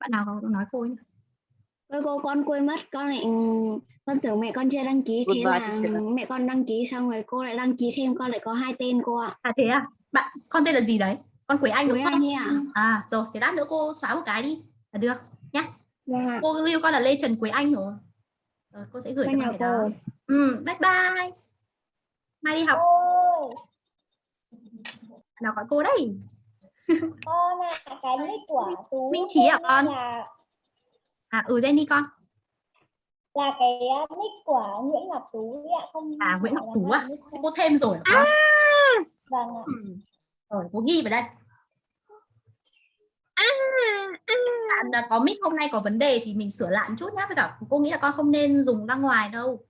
Speaker 2: bạn nào có nói cô nhỉ?
Speaker 9: Ôi cô con quên mất. Con lại con tưởng mẹ con chưa đăng ký. Thế
Speaker 4: Goodbye,
Speaker 9: là
Speaker 4: teacher.
Speaker 9: mẹ con đăng ký xong rồi cô lại đăng ký thêm. Con lại có hai tên cô ạ.
Speaker 2: À thế à? Bạn con tên là gì đấy? Con Quế Anh đúng
Speaker 9: Quế
Speaker 2: không?
Speaker 9: Anh ạ.
Speaker 2: à rồi thế lát nữa cô xóa một cái đi là được nhá.
Speaker 9: Dạ.
Speaker 2: cô lưu con là Lê Trần Quế Anh rồi. Rồi cô sẽ gửi cho con cái đó. Ừ, bye bye. Mai đi học. Nào gọi cô đây
Speaker 14: con là cái nick của tú
Speaker 2: Minh Trí à con?
Speaker 14: là
Speaker 2: à ừ Jenny con.
Speaker 14: Là cái uh, nick của Nguyễn Ngọc Tú ấy ạ không
Speaker 2: à Nguyễn Ngọc Tú à? cô thêm rồi hả con
Speaker 14: vâng ạ.
Speaker 2: Ừ. rồi cô ghi vào đây bạn à, có mic hôm nay có vấn đề thì mình sửa lại một chút nhá. Với cả cô nghĩ là con không nên dùng ra ngoài đâu.